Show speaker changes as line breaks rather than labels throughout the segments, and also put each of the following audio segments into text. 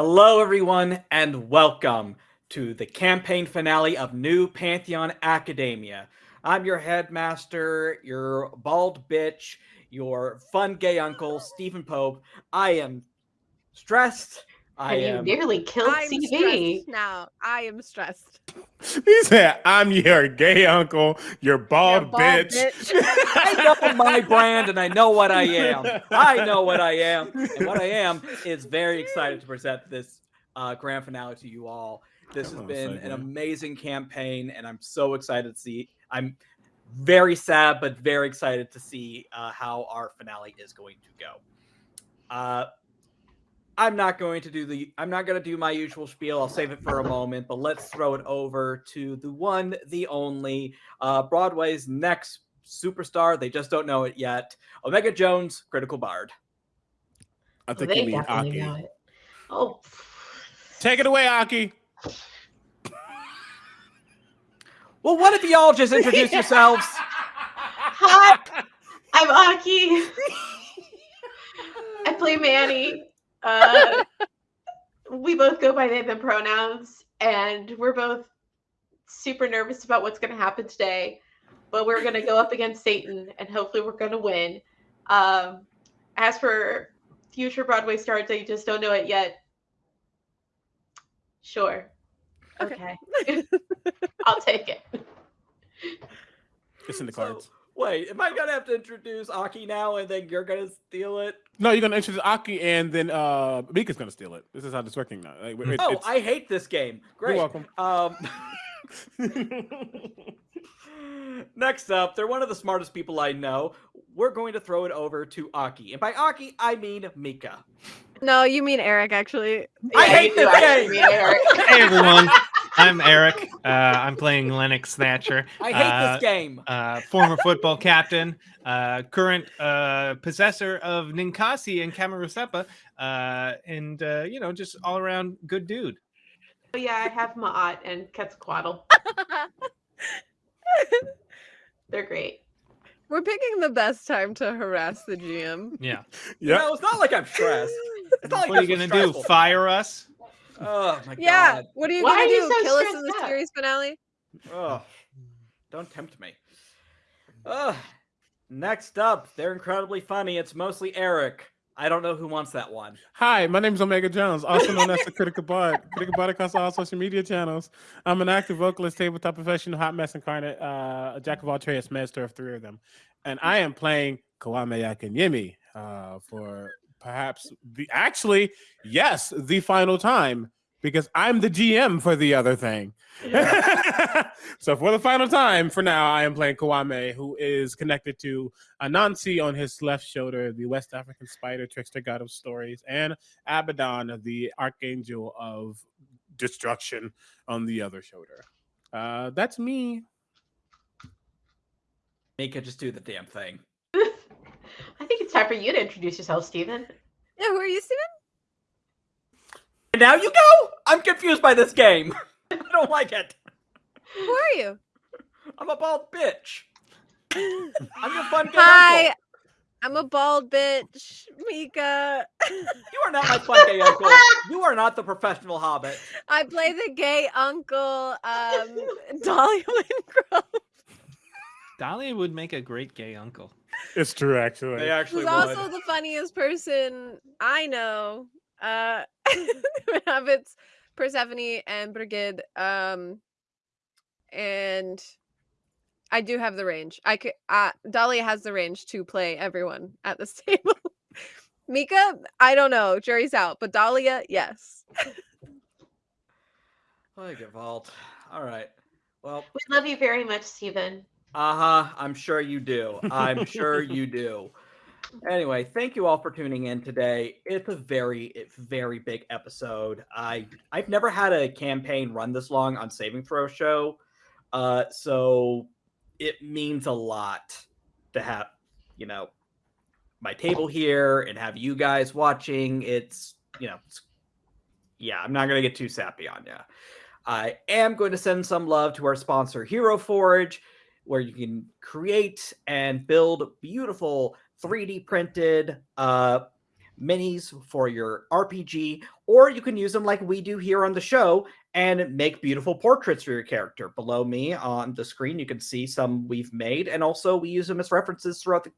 Hello, everyone, and welcome to the campaign finale of New Pantheon Academia. I'm your headmaster, your bald bitch, your fun gay uncle, Stephen Pope. I am stressed. I
and
am.
you nearly killed
I'm
CV.
stressed now. I am stressed.
He said, "I'm your gay uncle, your bald,
Your bald
bitch."
bitch.
I know my brand and I know what I am. I know what I am. And what I am is very excited to present this uh, grand finale to you all. This has been an amazing campaign, and I'm so excited to see. I'm very sad, but very excited to see uh, how our finale is going to go. Uh, I'm not going to do the. I'm not going to do my usual spiel. I'll save it for a moment. But let's throw it over to the one, the only, uh, Broadway's next superstar. They just don't know it yet. Omega Jones, Critical Bard.
I think
they
you mean
definitely know
Aki.
it. Oh,
Take it away, Aki.
Well, what if y'all just introduce yourselves?
hi, I'm Aki. I play Manny. Uh, we both go by they them pronouns, and we're both super nervous about what's going to happen today. But we're going to go up against Satan, and hopefully, we're going to win. Um, as for future Broadway stars, they just don't know it yet. Sure.
Okay.
Okay. I'll take it.
It's in the
So,
cards.
Wait, am I gonna have to introduce Aki now, and then you're gonna steal it?
No, you're gonna introduce Aki, and then uh, Mika's gonna steal it. This is how this working now. Like, it-
Oh, I hate this game. Great.
You're welcome.
Um, next up, they're one of the smartest people I know. We're going to throw it over to Aki, and by Aki, I mean Mika.
No, you mean Eric, actually.
I
Yeah,
hate this game.
Eric.
Hey everyone, I'm Eric. Uh, I'm playing Lennox Thatcher.
I hate
uh,
this game.
Uh, former football captain, uh, current uh, possessor of Ninkasi and Kamarusepa, uh, and uh, you know, just all around good dude.
Oh, yeah, I have Ma'at and Quetzalcoatl. They're great.
We're picking the best time to harass the GM.
Yeah.
You
yeah.
know, it's not like I'm stressed. It's not like
what are you gonna do? Fire us?
Oh my
Yeah.
god.
What are you
Why
gonna
are you
do?
so
Kill us in the
out?
series finale?
Oh, don't tempt me. Ugh. Next up, they're incredibly funny. It's mostly Eric. I don't know who wants that one.
Hi, my name is Omega Jones, also known as the Critical Bard. Critical Bard across all social media channels. I'm an active vocalist, tabletop professional, hot mess incarnate, uh, a jack of all trades, master of three of them. And I am playing Kwame Yakanyemi uh, for perhaps the actually, yes, the final time because I'm the GM for the other thing. so for the final time, for now, I am playing Kawame, who is connected to Anansi on his left shoulder, the West African spider trickster god of stories, and Abaddon, the archangel of destruction, on the other shoulder. Uh, that's me.
Mika, just do the damn thing.
I think it's time for you to introduce yourself, Steven.
Yeah, who are you, Steven?
And now you go? I'm confused by this game. I don't like it.
Who are you?
I'm a bald bitch. I'm your fun gay
Hi.
uncle.
I'm a bald bitch, Mika.
You are not my fun gay uncle. You are not the professional hobbit.
I play the gay uncle, um, Dahlia Wingrove.
Dahlia would make a great gay uncle.
It's true, actually.
They actually
Who's
would.
also the funniest person I know. Uh, inhabits Persephone and Brigid. Um, and I do have the range. I could. Uh, Dahlia has the range to play everyone at this table. Mika, I don't know. Jury's out. But Dahlia, yes.
Like a vault. All right. Well,
We love you very much, Steven.
Uh huh. I'm sure you do. I'm sure you do. Anyway, thank you all for tuning in today. It's a very, it's very big episode. I I've never had a campaign run this long on Saving Throw show, uh, so it means a lot to have, you know, my table here and have you guys watching. It's you know, it's, yeah. I'm not gonna get too sappy on you. I am going to send some love to our sponsor, Hero Forge, where you can create and build beautiful 3D printed uh, minis for your RPG, or you can use them like we do here on the show and make beautiful portraits for your character. Below me on the screen, you can see some we've made, and also we use them as references throughout the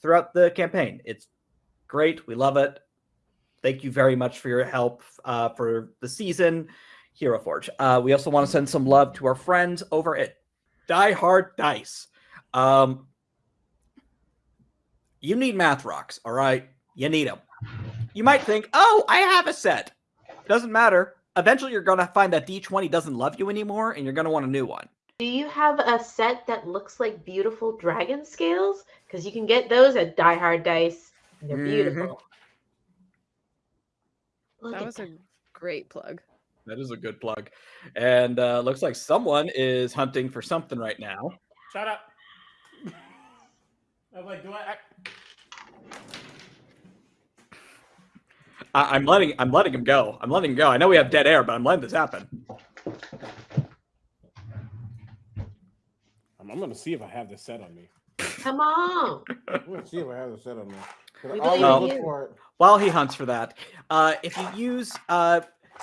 throughout the campaign. It's great. We love it. Thank you very much for your help uh, for the season, Hero Forge. Uh, we also want to send some love to our friends over at Die Hard Dice. Um, you need math rocks, all right? You need them. You might think, oh, I have a set. Doesn't matter. Eventually, you're going to find that D20 doesn't love you anymore, and you're going to want a new one.
Do you have a set that looks like beautiful dragon scales? Because you can get those at Die Hard Dice. They're
Mhm.
beautiful. Look
That
at
was a great plug.
That is a good plug. And uh, looks like someone is hunting for something right now.
Shut up. I was like, do I? I
I- I'm letting I'm letting him go. I'm letting him go. I know we have dead air, but I'm letting this happen.
I'm, I'm gonna see if I have this set on me.
Come on.
I'm gonna see if I have this set on me. 'Cause
We believe you.
for.
While he hunts for that, uh, if you use uh,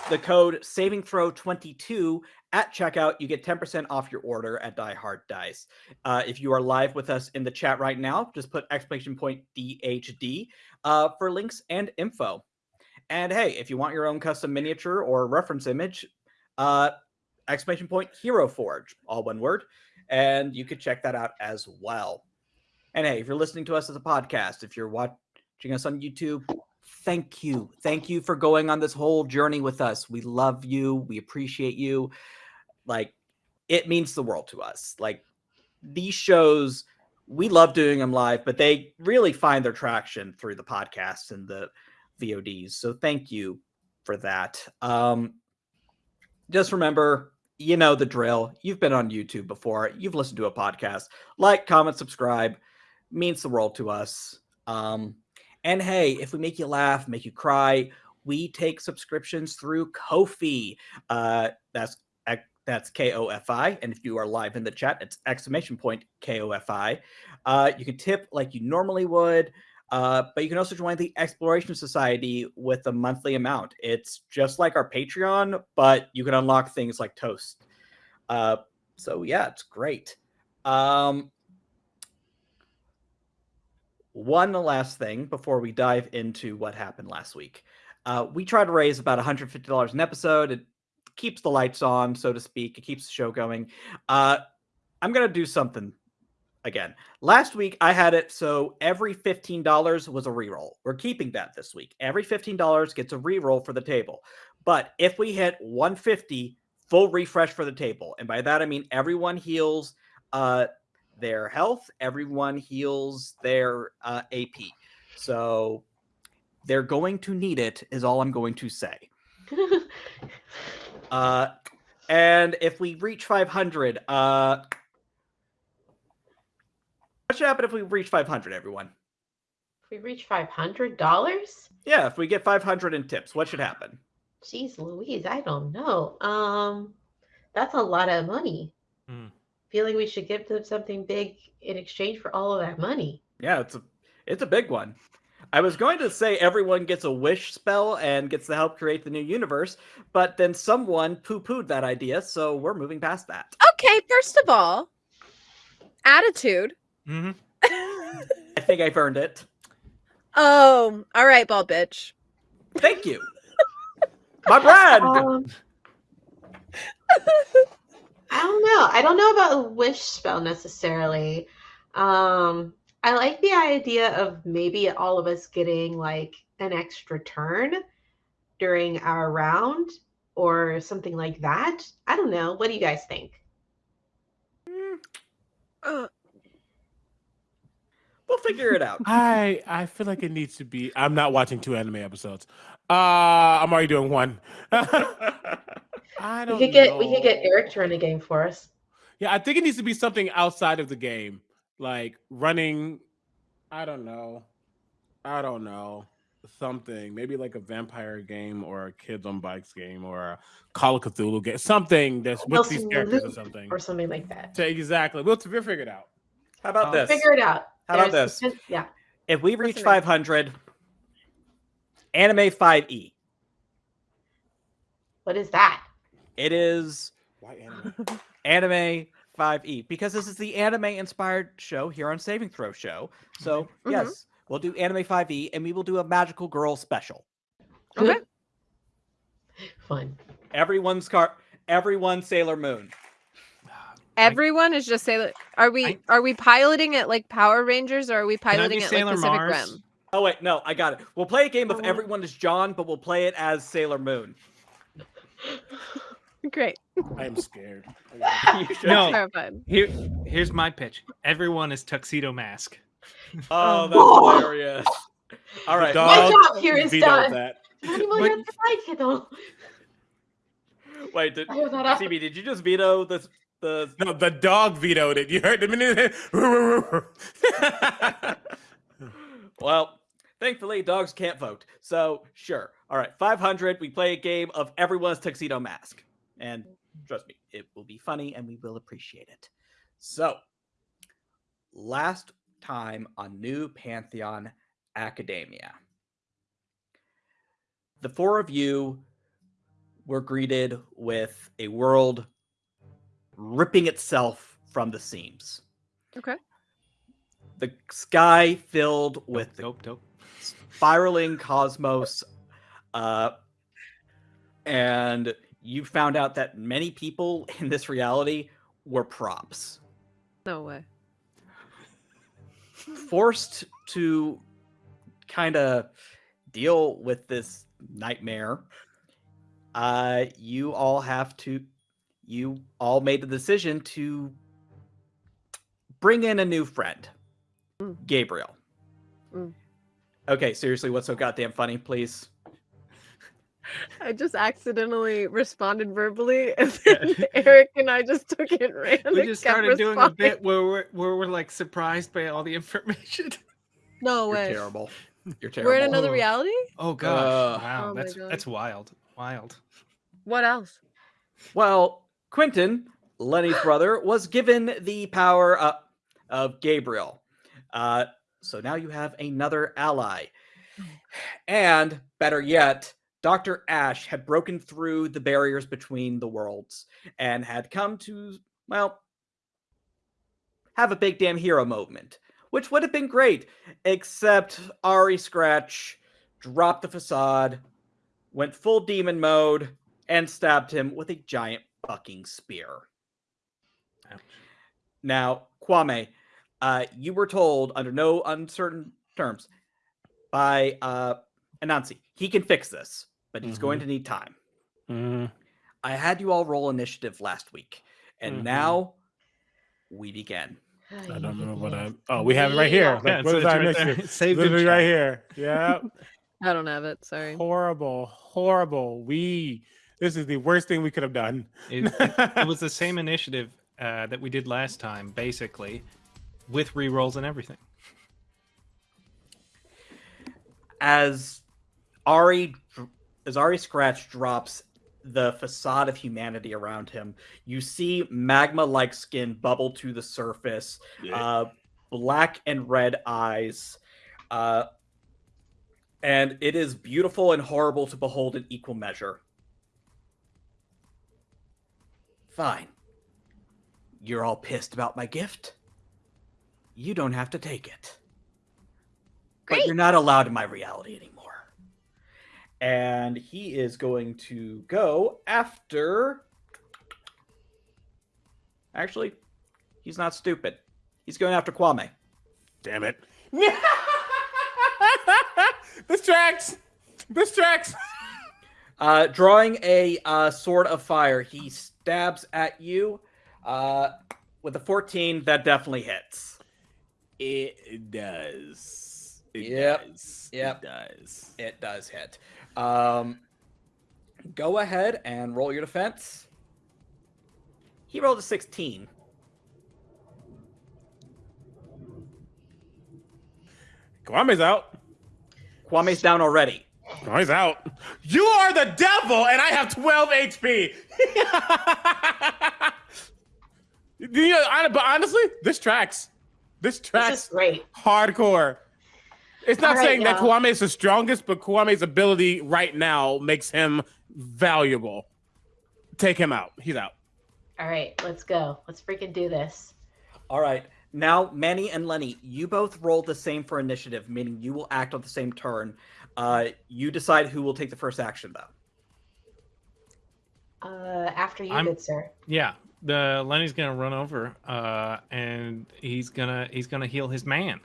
the code Saving Throw 22 at checkout, you get 10% off your order at Die Hard Dice. Uh, if you are live with us in the chat right now, just put exclamation point DHD uh, for links and info. And hey, if you want your own custom miniature or reference image, uh, exclamation point Hero Forge, all one word, and you could check that out as well. And hey, if you're listening to us as a podcast, if you're watching us on YouTube, thank you. Thank you for going on this whole journey with us. We love you. We appreciate you. Like, it means the world to us. Like, these shows, we love doing them live, but they really find their traction through the podcasts and the VODs. So thank you for that. Um, just remember, you know the drill. You've been on YouTube before. You've listened to a podcast. Like, comment, subscribe. Means the world to us. Um, and hey, if we make you laugh, make you cry, we take subscriptions through Ko-fi. Uh, that's that's K O F I. And if you are live in the chat, it's exclamation point K O F I. Uh, you can tip like you normally would. Uh, but you can also join the Exploration Society with a monthly amount. It's just like our Patreon, but you can unlock things like Toast. Uh, so yeah, it's great. Um, one last thing before we dive into what happened last week. Uh, we try to raise about $150 an episode. It keeps the lights on, so to speak. It keeps the show going. Uh, I'm going to do something again. Last week, I had it so every $15 was a reroll. We're keeping that this week. Every $15 gets a reroll for the table. But if we hit 150, full refresh for the table. And by that, I mean everyone heals uh, their health, everyone heals their uh, AP. So they're going to need it, is all I'm going to say. Uh, and if we reach 500, uh, what should happen if we reach 500, everyone?
If we reach five hundred dollars,
Yeah, if we get 500 in tips, what should happen?
jeez Louise, I don't know. Um, that's a lot of money.
Hmm.
Feel like we should give them something big in exchange for all of that money.
Yeah, it's a it's a big one. I was going to say everyone gets a wish spell and gets to help create the new universe, but then someone poo-pooed that idea, so we're moving past that.
Okay, first of all, attitude.
Mm-hmm.
I think I've earned it.
oh, all right, bald bitch.
Thank you. My brand.
Um, I don't know. I don't know about a wish spell necessarily. Um, I like the idea of maybe all of us getting like an extra turn during our round or something like that. I don't know. What do you guys think?
Uh,
We'll figure it out.
I I feel like it needs to be. I'm not watching two anime episodes. Uh, I'm already doing one. I don't.
We could get we could get. Eric to run a game for us.
Yeah, I think it needs to be something outside of the game, like running. I don't know. I don't know. Something maybe like a vampire game or a kids on bikes game or a Call of Cthulhu game. Something that's with
Wilson
these characters or something.
or something like that.
So exactly. We'll, we'll figure it out.
How about
Oh.
this?
Figure it out.
How about
There's-
this?
Yeah.
If we reach
Listen,
500, Anime 5e.
What is that?
It is
Why anime?
Anime 5e because this is the anime inspired show here on Saving Throw Show. So,
Mhm.
yes, we'll do Anime 5e and we will do a Magical Girl special.
Okay.
Fun.
Everyone's car, everyone Sailor Moon.
Everyone is just Sailor. Are we
I-
are we piloting it like Power Rangers, or are we piloting it
Sailor
like Pacific
Mars?
Rim?
Oh wait, no, I got it. We'll play a game of
Oh.
everyone is John, but we'll play it as Sailor Moon.
Great,
I am scared.
No. Here, here's my pitch. Everyone is tuxedo mask.
Oh, oh. that's
Oh.
hilarious. All right.
My job here is
vetoed
done.
that.
How
But-
many like it?
Wait, did,
I have that up.
CB, did you just veto the the
No, the dog vetoed it. You heard the minute.
Well, thankfully, dogs can't vote. So, sure. All right, 500. We play a game of everyone's tuxedo mask. And trust me, it will be funny and we will appreciate it. So, last time on New Pantheon Academia, the four of you were greeted with a world ripping itself from the seams.
Okay.
The sky filled with the
dope, dope.
spiraling cosmos uh and you found out that many people in this reality were props
No way.
forced to kind of deal with this nightmare uh you all have to you all made the decision to bring in a new friend
Mm.
gabriel
Mm.
okay seriously what's so goddamn funny please
I just accidentally responded verbally, and then Eric and I just took it and ran.
We just
kept
started doing a bit where we're where we're like surprised by all the information.
No
you're
way.
terrible you're terrible
We're in another
Oh.
reality.
Oh gosh!
Uh,
wow,
Oh
that's
God.
that's wild, wild.
What else?
Well, Quentin, Lenny's brother, was given the power uh, of Gabriel. Uh, so now you have another ally. And better yet, Dr. Ash had broken through the barriers between the worlds and had come to, well, have a big damn hero moment, which would have been great, except Ari Scratch dropped the facade, went full demon mode, and stabbed him with a giant fucking spear.
Ouch.
Now, Kwame, uh, you were told under no uncertain terms by uh, Anansi, he can fix this, but he's going to need time.
Mhm.
I had you all roll initiative last week, and
Mhm.
now we begin.
I don't know what I. Oh, we have it right here.
Yeah,
Like, what is our
right there.
initiative?
Saved in
Literally right here. Yeah.
I don't have it. Sorry.
horrible, horrible. We. This is the worst thing we could have done.
It, it, it was the same initiative uh, that we did last time, basically, with rerolls and everything.
as Ari as Ari Scratch drops the facade of humanity around him, you see magma-like skin bubble to the surface, uh, black and red eyes, uh, and it is beautiful and horrible to behold in equal measure. Fine. You're all pissed about my gift. You don't have to take it but you're not allowed in my reality anymore. And he is going to go after. Actually, he's not stupid. He's going after Kwame.
Damn it. this tracks. This tracks.
Uh, drawing a uh, sword of fire, he stabs at you uh, with a 14. That definitely hits.
It does. It
Yep.
does.
Yep.
It does.
It does hit. Um, go ahead and roll your defense. He rolled a 16.
Kwame's out.
Kwame's down already.
Oh, Kwame's out. You are the devil, and I have 12 HP. you know, but honestly, this tracks. This
This
tracks
is great.
hardcore. It's not
All right,
saying that
y'all.
Kwame is the strongest, but Kwame's ability right now makes him valuable. Take him out. He's out.
All right, let's go. Let's freaking do this.
All right. Now, Manny and Lenny, you both roll the same for initiative, meaning you will act on the same turn. Uh, you decide who will take the first action, though.
Uh, after you,
I'm-
good sir.
Yeah, the Lenny's gonna run over, uh, and he's gonna he's gonna heal his man.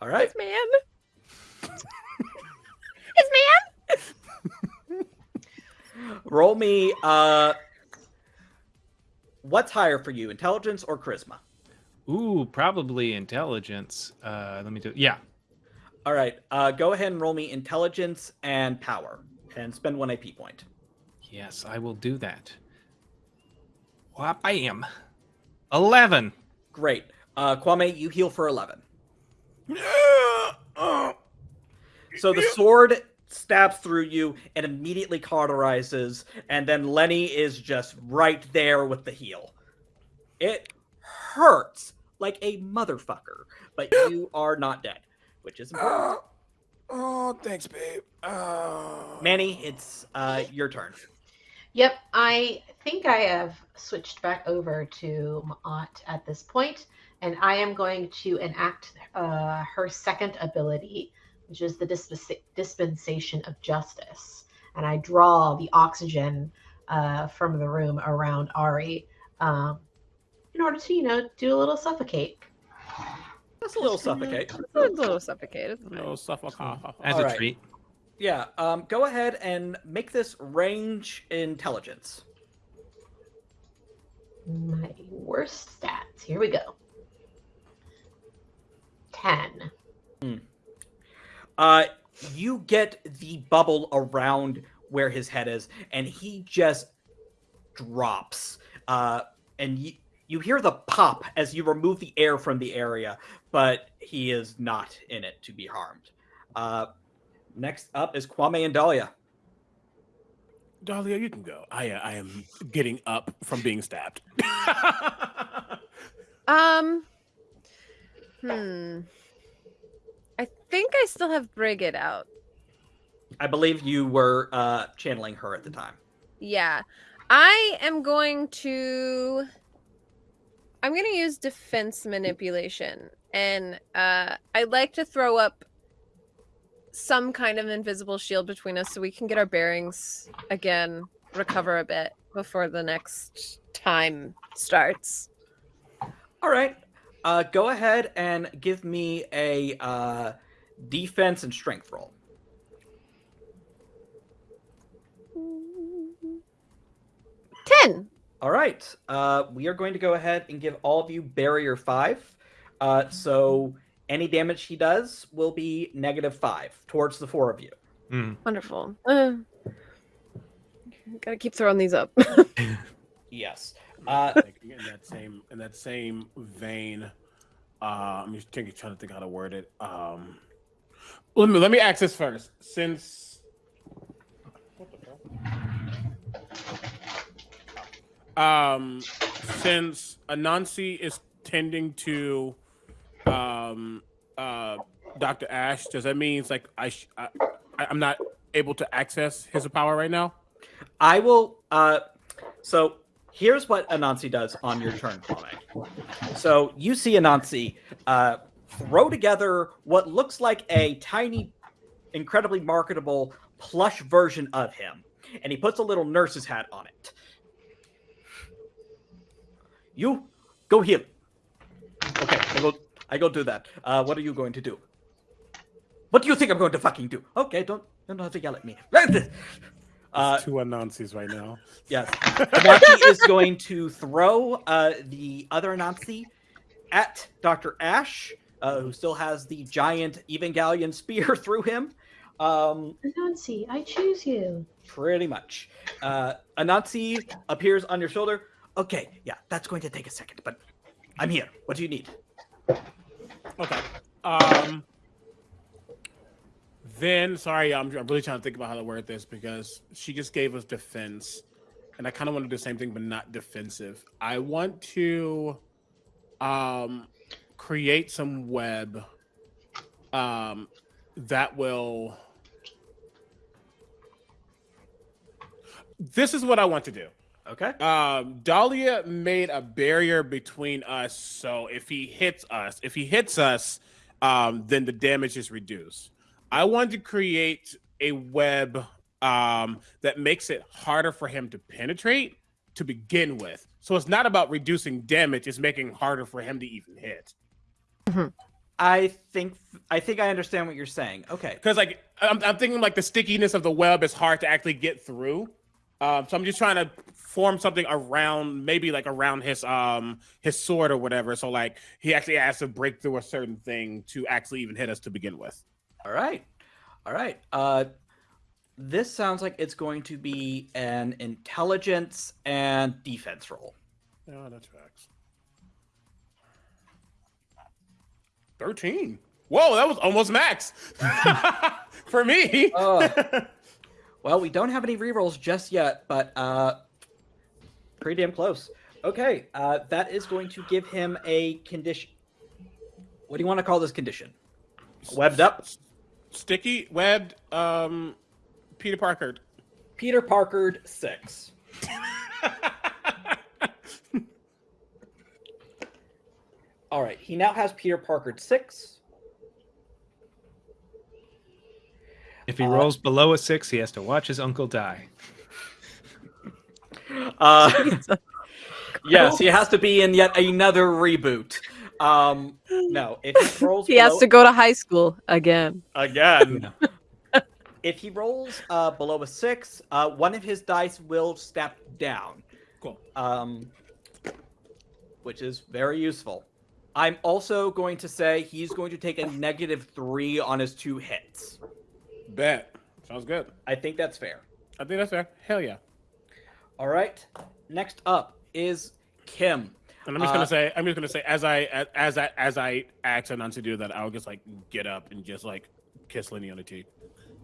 All right.
His man. His man.
Roll me. Uh, what's higher for you, intelligence or charisma?
Ooh, probably intelligence. Uh, let me do. Yeah,
All right. Uh, go ahead and roll me intelligence and power, and spend one AP point.
yes, I will do that. I am eleven.
Great. Uh, Kwame, you heal for eleven. So the sword stabs through you and immediately cauterizes, and then Lenny is just right there with the heal. It hurts like a motherfucker, but you are not dead, which is important.
Oh, thanks, babe. Oh.
Manny, it's uh, your turn.
Yep, I think I have switched back over to my aunt at this point, and I am going to enact uh, her second ability, which is the dispensa- dispensation of justice. And I draw the oxygen uh, from the room around Ari um, in order to, you know, do a little suffocate.
That's a little suffocate.
It's a little suffocated. It's fine.
No, suffocate.
As
All
a
right.
treat.
Yeah, um, go ahead and make this range intelligence.
My worst stats. Here we go. 10.
Uh, you get the bubble around where his head is, and he just drops. Uh, and you, you hear the pop as you remove the air from the area, but he is not in it to be harmed. Uh, next up is Kwame and Dahlia.
Dahlia, you can go. I, uh, I am getting up from being stabbed.
Um. Hmm. I think I still have Brigid out.
I believe you were uh, channeling her at the time.
Yeah. I am going to I'm going to use defense manipulation and uh I'd like to throw up some kind of invisible shield between us so we can get our bearings again, recover a bit before the next time starts.
All right. Uh, go ahead and give me a uh, defense and strength roll.
Ten.
All right. Uh, we are going to go ahead and give all of you barrier five. Uh, so any damage he does will be negative five towards the four of you.
Mm.
Wonderful. Uh, gotta keep throwing these up.
Yes. Uh,
in that same in that same vein, uh, I'm just thinking, trying to think how to word it. Um, let me let me ask this first. Since what the hell? Um, since Anansi is tending to um uh Dr. Ash, does that mean it's like I, sh- I I'm not able to access his power right now?
I will. Uh, so here's what Anansi does on your turn, Kwame. So you see Anansi uh, throw together what looks like a tiny, incredibly marketable plush version of him, and he puts a little nurse's hat on it. You go heal. Okay, I go. I go do that. Uh, what are you going to do? What do you think I'm going to fucking do? Okay, don't don't have to yell at me. Uh,
two Anansis right now.
Yes. Anansi is going to throw uh, the other Anansi at Dr. Ash, uh, who still has the giant Evangelion spear through him. Um,
Nancy, I choose you.
pretty much. Uh, Anansi appears on your shoulder. Okay, yeah, that's going to take a second, but I'm here. What do you need?
Okay. Um. Then, sorry, I'm, I'm really trying to think about how to word this because she just gave us defense, and I kind of want to do the same thing, but not defensive. I want to, um, create some web um, that will. This is what I want to do.
Okay.
Um, Dahlia made a barrier between us, so if he hits us, if he hits us, um, then the damage is reduced. I want to create a web um, that makes it harder for him to penetrate to begin with. So it's not about reducing damage; it's making it harder for him to even hit.
I think I think I understand what you're saying. Okay.
Because like I'm, I'm thinking like the stickiness of the web is hard to actually get through. Um, so I'm just trying to form something around, maybe like around his um his sword or whatever. So like he actually has to break through a certain thing to actually even hit us to begin with.
All right. All right. Uh this sounds like it's going to be an intelligence and defense roll.
Yeah, that's facts. Thirteen. Whoa, that was almost max for me.
Oh. Well, we don't have any rerolls just yet, but uh pretty damn close. Okay, uh that is going to give him a condition. What do you want to call this condition? Webbed up?
Sticky, webbed, um, Peter Parker.
Peter Parkered 6. All right, he now has Peter Parkered 6.
If he
Uh,
rolls below a six, he has to watch his uncle die.
Uh, yes, he has to be in yet another reboot. Um, no, if he rolls
He has to go to high school again.
again. if he rolls uh, below a six, uh, one of his dice will step down.
Cool.
Um, which is very useful. I'm also going to say he's going to take a negative three on his two hits.
Bet. Sounds good.
I think that's fair.
I think that's fair. Hell yeah.
All right. Next up is Kim.
And I'm just
Uh,
gonna say, I'm just gonna say, as I as, as I as I ask her not to do that, I'll just like get up and just like kiss Lenny on the cheek.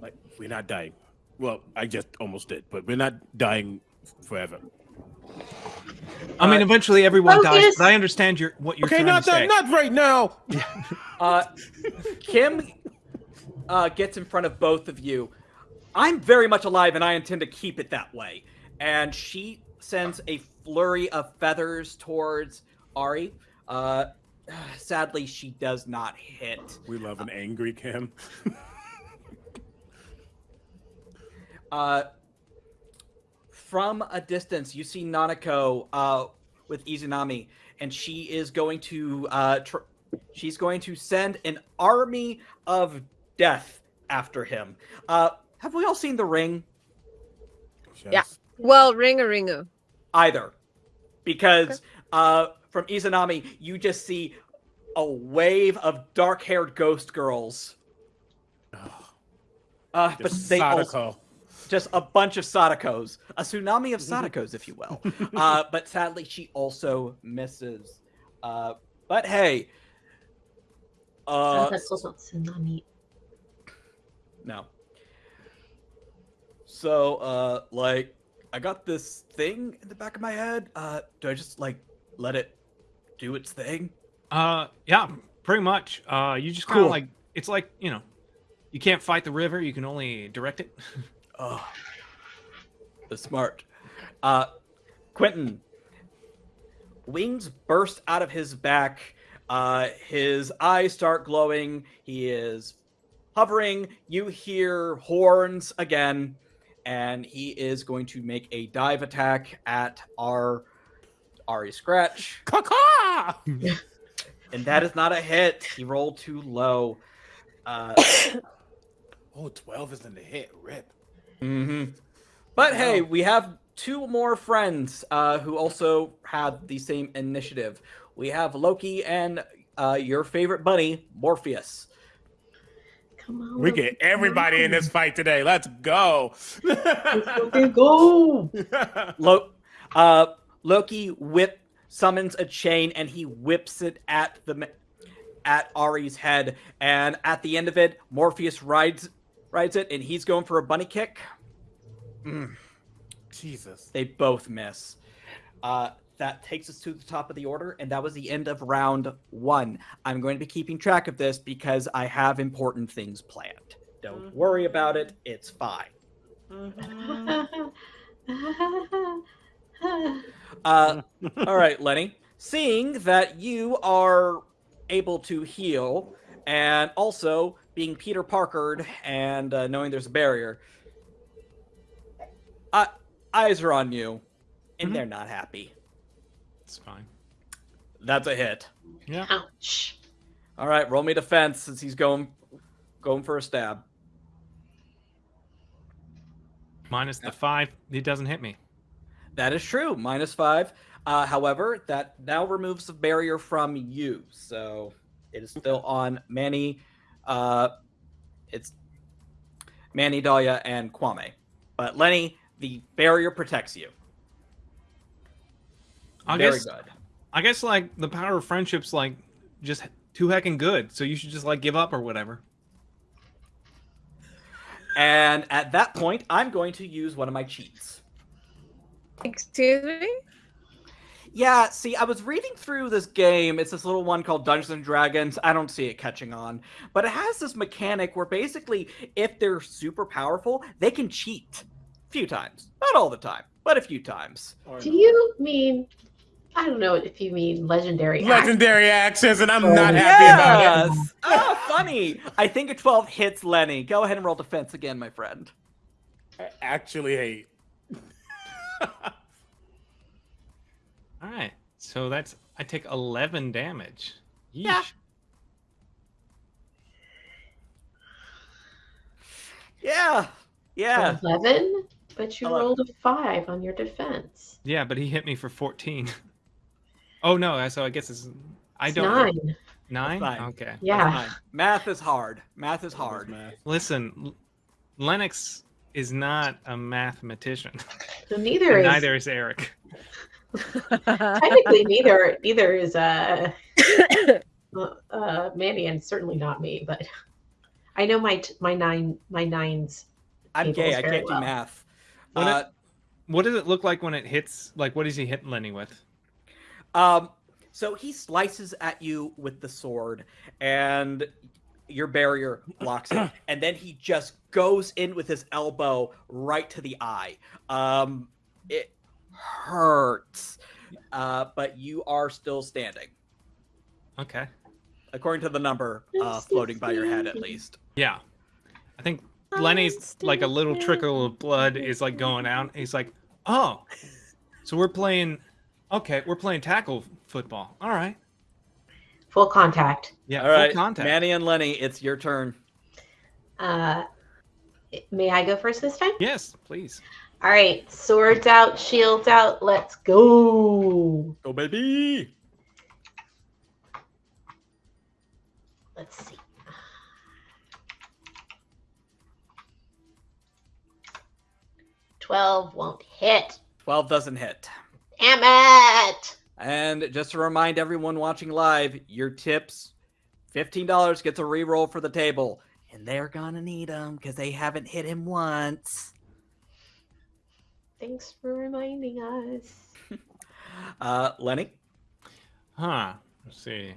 Like we're not dying. Well, I just almost did, but we're not dying forever.
I mean,
Uh,
eventually everyone dies, but I understand your what you're
okay,
trying
not
to say.
that, not right now.
Uh, Kim uh, gets in front of both of you. I'm very much alive, and I intend to keep it that way. And she sends a flurry of feathers towards Ari. Uh, sadly, she does not hit.
We love an angry Kim.
Uh, from a distance, you see Nanako uh, with Izanami, and she is going to uh, tr- she's going to send an army of death after him. Uh, have we all seen The Ring?
Yeah. Well, ring a ringu.
Either, because uh, from Izanami, you just see a wave of dark-haired ghost girls. Uh, but
Just
they also,
Sadako.
just a bunch of Sadakos, a tsunami of Sadakos, if you will. Uh, but sadly, she also misses. Uh, but hey, uh,
that's also not tsunami.
no. So, uh, like, I got this thing in the back of my head. Uh, do I just like let it do its thing?
Uh, yeah, pretty much. Uh, you just kind of
Cool.
like it's like you know, you can't fight the river; you can only direct it.
Oh, the smart. Uh, Quentin. Wings burst out of his back. Uh, his eyes start glowing. He is hovering. You hear horns again, and he is going to make a dive attack at our Ari Scratch,
Caca!
and that is not a hit. He rolled too low. Uh,
Oh, 12 isn't a hit. Rip.
hmm But hey, we have two more friends uh, who also have the same initiative. We have Loki and uh, your favorite bunny, Morpheus.
Come on.
We get everybody in this fight today. Let's go.
Okay, go.
Lo- uh, Loki whip summons a chain and he whips it at the at Ari's head, and at the end of it, Morpheus rides rides it, and he's going for a bunny kick.
Jesus.
They both miss. Uh, that takes us to the top of the order, and that was the end of round one. I'm going to be keeping track of this because I have important things planned. Don't
Mhm.
worry about it. It's fine. Uh, all right, Lenny. Seeing that you are able to heal, and also being Peter Parkered and uh, knowing there's a barrier, eyes are on you, and
Mhm.
they're not happy.
It's fine.
That's a hit.
Yeah.
Ouch.
All right, roll me defense since he's going going for a stab.
Minus the five, he doesn't hit me.
That is true. Minus five. Uh, however, that now removes the barrier from you, so it is still on Manny. Uh, it's Manny, Dahlia, and Kwame. But Lenny, the barrier protects you.
I
Very
guess
good.
I guess like the power of friendship's like just too heckin' good. So you should just like give up or whatever.
And at that point, I'm going to use one of my cheats.
Excuse me?
Yeah, see, I was reading through this game. It's this little one called Dungeons and Dragons. I don't see it catching on, but it has this mechanic where basically, if they're super powerful, they can cheat a few times. Not all the time, but a few times.
Do you mean? I don't know if you mean legendary.
legendary actions, and I'm
Oh,
not happy about it.
Oh, funny. I think a 12 hits Lenny. Go ahead and roll defense again, my friend.
I actually hate.
All right. So that's I take eleven damage.
Yeah. Yeah. Yeah.
Eleven, but you
Eleven.
rolled a five on your defense.
Yeah, but he hit me for fourteen. oh no, so I guess it's I
It's
don't
nine.
nine?
Fine.
Okay.
Yeah.
Fine. Math is hard. Math is hard.
Math.
Listen, Lennox is not a mathematician.
So neither is
neither is Eric.
technically neither neither is uh uh, Mandy and certainly not me, but I know my t- my nine my nines.
I'm gay. I can't
well.
do math.
What
Uh,
What does it look like when it hits? Like, what does he hit Lenny with?
Um, so he slices at you with the sword, and your barrier blocks it, and then he just goes in with his elbow right to the eye. Um, it hurts, uh, but you are still standing,
Okay.
according to the number uh, floating by your head, at least.
Yeah. I think Lenny's like a little trickle of blood is like going out. He's like, oh, so we're playing. Okay, we're playing tackle football. All right.
Full contact.
Yeah.
All right,
full contact.
Manny and Lenny, it's your turn.
Uh, may I go first this time?
Yes, please.
All right, swords out, shields out. Let's go.
Go, baby!
Let's see. Twelve won't hit.
Twelve doesn't hit.
Damn it!
And just to remind everyone watching live, your tips, $15 gets a reroll for the table. And they're gonna need them because they haven't hit him once.
Thanks for reminding us.
Uh, Lenny?
Huh. Let's see.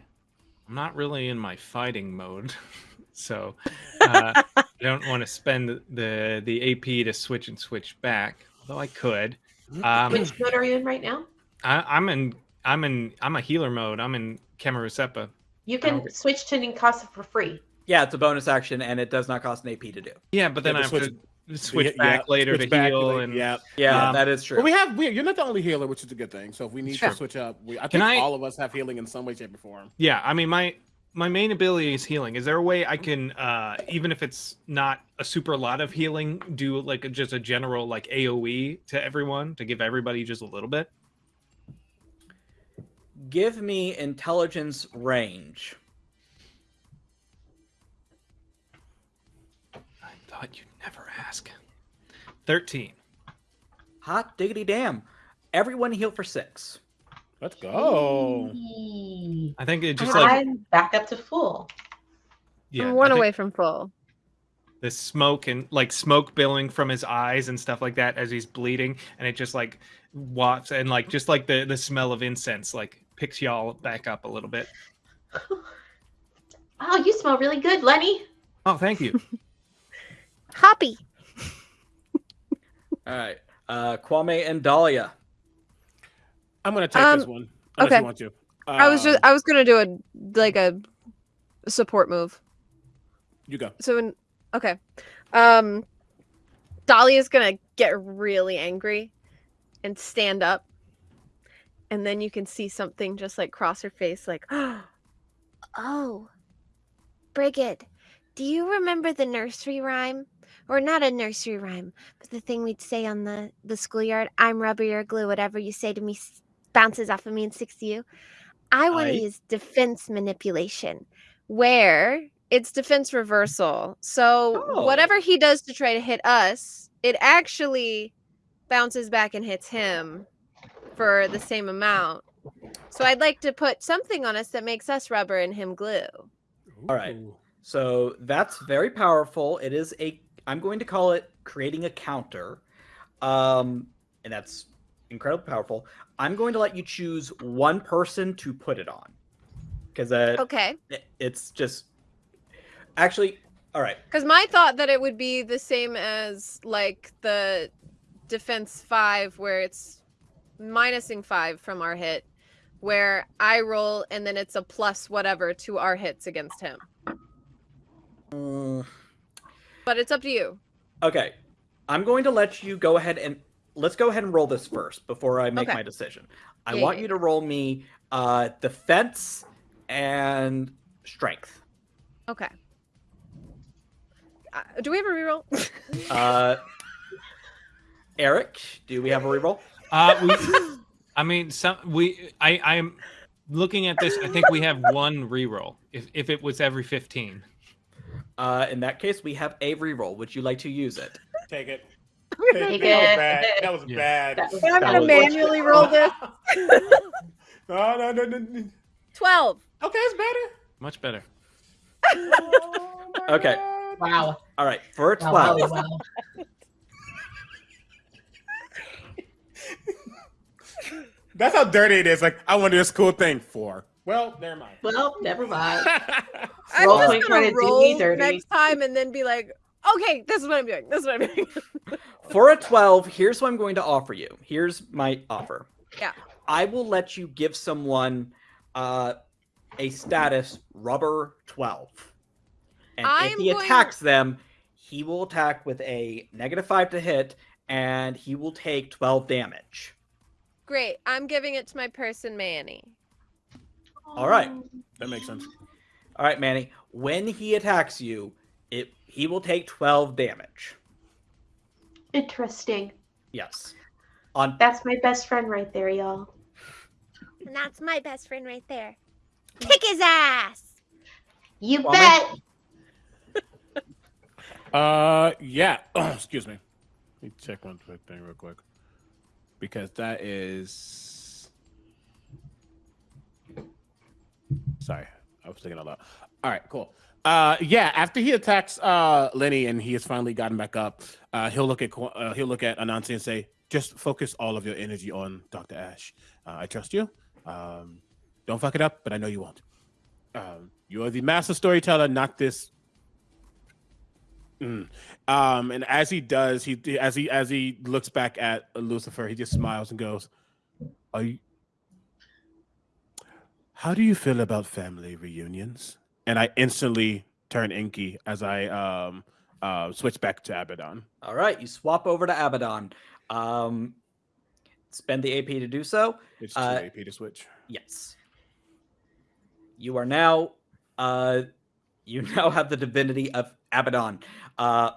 I'm not really in my fighting mode, so uh, I don't want to spend the the AP to switch and switch back. Although I could. Um,
Which mode are you in right now?
I, I'm in. I'm in. I'm a healer mode. I'm in Kamarusepa.
You can
Okay.
switch to Ninkasi for free.
Yeah, it's a bonus action and it does not cost an AP to do.
Yeah, but then
Yeah,
I have
switch-
to switch
Yeah,
back later
switch
to
back,
heal.
like,
and
yeah.
Yeah,
Um,
that is true.
Well, we have we, you're not the only healer, which is a good thing. So if we need
Sure.
to switch up, we, I think
I-
all of us have healing in some way, shape, or form.
Yeah, I mean my my main ability is healing. Is there a way I can uh even if it's not a super lot of healing, do like a, just a general like AoE to everyone to give everybody just a little bit?
Give me intelligence range.
I thought you'd never ask. 13.
Hot diggity damn. Everyone heal for six.
Let's go.
Yee.
I think it just like
I'm back up to full.
yeah,
I'm one away from full.
the smoke and like smoke billowing from his eyes and stuff like that as he's bleeding, and it just like wafts and like just like the the smell of incense like picks y'all back up a little bit.
Oh, you smell really good, Lenny.
Oh, thank you.
Hoppy.
All right. Uh, Kwame and Dahlia.
I'm gonna take this
Um,
one. Unless
okay.
you want to.
I was just I was gonna do a like a support move.
you go.
So in okay. Um Dolly is gonna get really angry and stand up. And then you can see something just like cross her face, like,
Oh, Brigid, do you remember the nursery rhyme? Or not a nursery rhyme, but the thing we'd say on the, the schoolyard I'm rubber, you're glue, whatever you say to me s- bounces off of me and sticks to you. I want
Aye.
to use defense manipulation.
where it's defense reversal. So
Oh.
whatever he does to try to hit us, it actually bounces back and hits him for the same amount. So I'd like to put something on us that makes us rubber and him glue.
All right. So that's very powerful. It is a I'm going to call it creating a counter. Um and that's incredibly powerful. I'm going to let you choose one person to put it on. Cuz uh,
Okay.
it's just Actually, all right.
Because my thought that it would be the same as like the defense five, where it's minusing five from our hit, where I roll and then it's a plus whatever to our hits against him.
Mm,
But it's up to you.
okay. I'm going to let you go ahead and let's go ahead and roll this first before I make
Okay.
my decision. I
Yeah,
want
yeah,
you to roll me uh defense and strength.
Okay. Uh, do we have a reroll?
Uh Eric, do we have a reroll?
Uh, we, I mean, some we. I I'm looking at this. I think we have one reroll. If if it was every fifteen.
Uh, in that case, we have a reroll. Would you like to use it?
Take it.
Take
that was bad. That was
Yeah.
bad.
That was-
I'm gonna manually roll this.
no, no, no, no, no.
Twelve.
Okay, it's better.
Much better.
Oh
Okay.
God.
Wow.
All right, for a
Wow, wow,
12.
wow.
That's how dirty it is. Like, I want to do this cool thing for. Well, never mind.
Well, never mind.
I'm just gonna
trying to do
roll next time and then be like, okay, this is what I'm doing. This is what I'm doing.
For a 12, here's what I'm going to offer you. Here's my offer.
Yeah.
I will let you give someone uh, a status rubber 12. And if
I'm
he
going-
attacks them, he will attack with a negative 5 to hit, and he will take 12 damage.
Great. I'm giving it to my person Manny.
All right.
That makes sense.
All right, Manny. When he attacks you, it he will take 12 damage.
Interesting.
Yes. On
That's my best friend right there, y'all.
And that's my best friend right there. Kick his ass!
You
Kwame?
bet.
Uh, yeah. Excuse me. Let me check one quick thing real quick, because that is. Sorry, I was thinking a lot. All right, cool. Uh, yeah. After he attacks uh Lenny and he has finally gotten back up, uh, he'll look at uh, he'll look at Anansi and say, "Just focus all of your energy on Doctor Ash. Uh, I trust you. Um, don't fuck it up, but I know you won't. Um, you are the master storyteller, not this Mm. Um, and as he does, he as he as he looks back at Lucifer, he just smiles and goes, "Are you? How do you feel about family reunions?" And I instantly turn inky as I um uh switch back to Abaddon.
All right, you swap over to Abaddon. Um, spend the AP to do so.
It's two
Uh,
AP to switch.
Yes. You are now. Uh, you now have the divinity of Abaddon. Uh,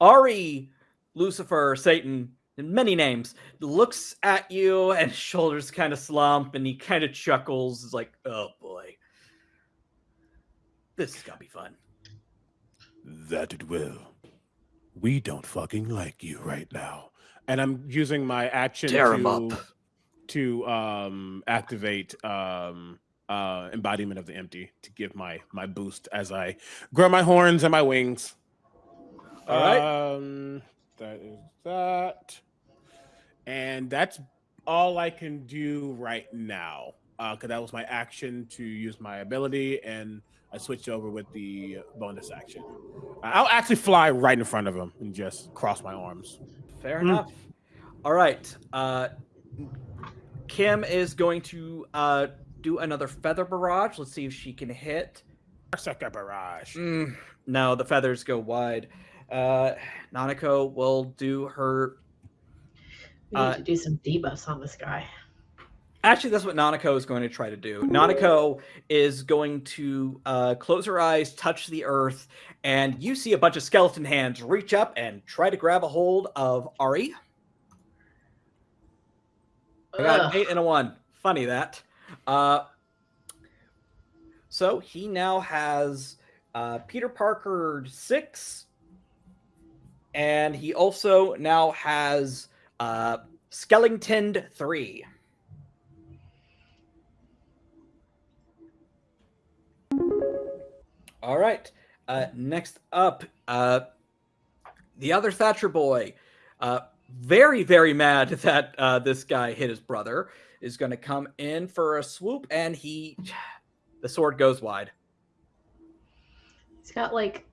Ari, Lucifer, Satan, and many names, looks at you and his shoulders kind of slump and he kind of chuckles. Is like, oh boy, this is gonna be fun.
That it will. We don't fucking like you right now. And I'm using my action
Tear 'em
to
up.
to um activate um uh, embodiment of the empty to give my my boost as I grow my horns and my wings.
All right.
Um, that is that, and that's all I can do right now. Because that was my action to use my ability, and I switched over with the bonus action. I'll actually fly right in front of him and just cross my arms.
Fair
Mm.
enough. All right. Uh, Kim is going to uh, do another feather barrage. Let's see if she can hit.
Sucker barrage.
Mm, no, the feathers go wide. Uh, Nanako will do her.
We need
Uh,
to do some debuffs on this guy.
Actually, that's what Nanako is going to try to do. Nanako is going to uh, close her eyes, touch the earth, and you see a bunch of skeleton hands reach up and try to grab a hold of Ari. I got an eight and a one. Funny that. Uh, so he now has uh, Peter Parker six, and he also now has uh, Skellington three. All right. Uh, next up, uh, the other Thatcher boy. Uh, very, very mad that uh, this guy hit his brother. Is going to come in for a swoop, and he, the sword goes wide.
He's got like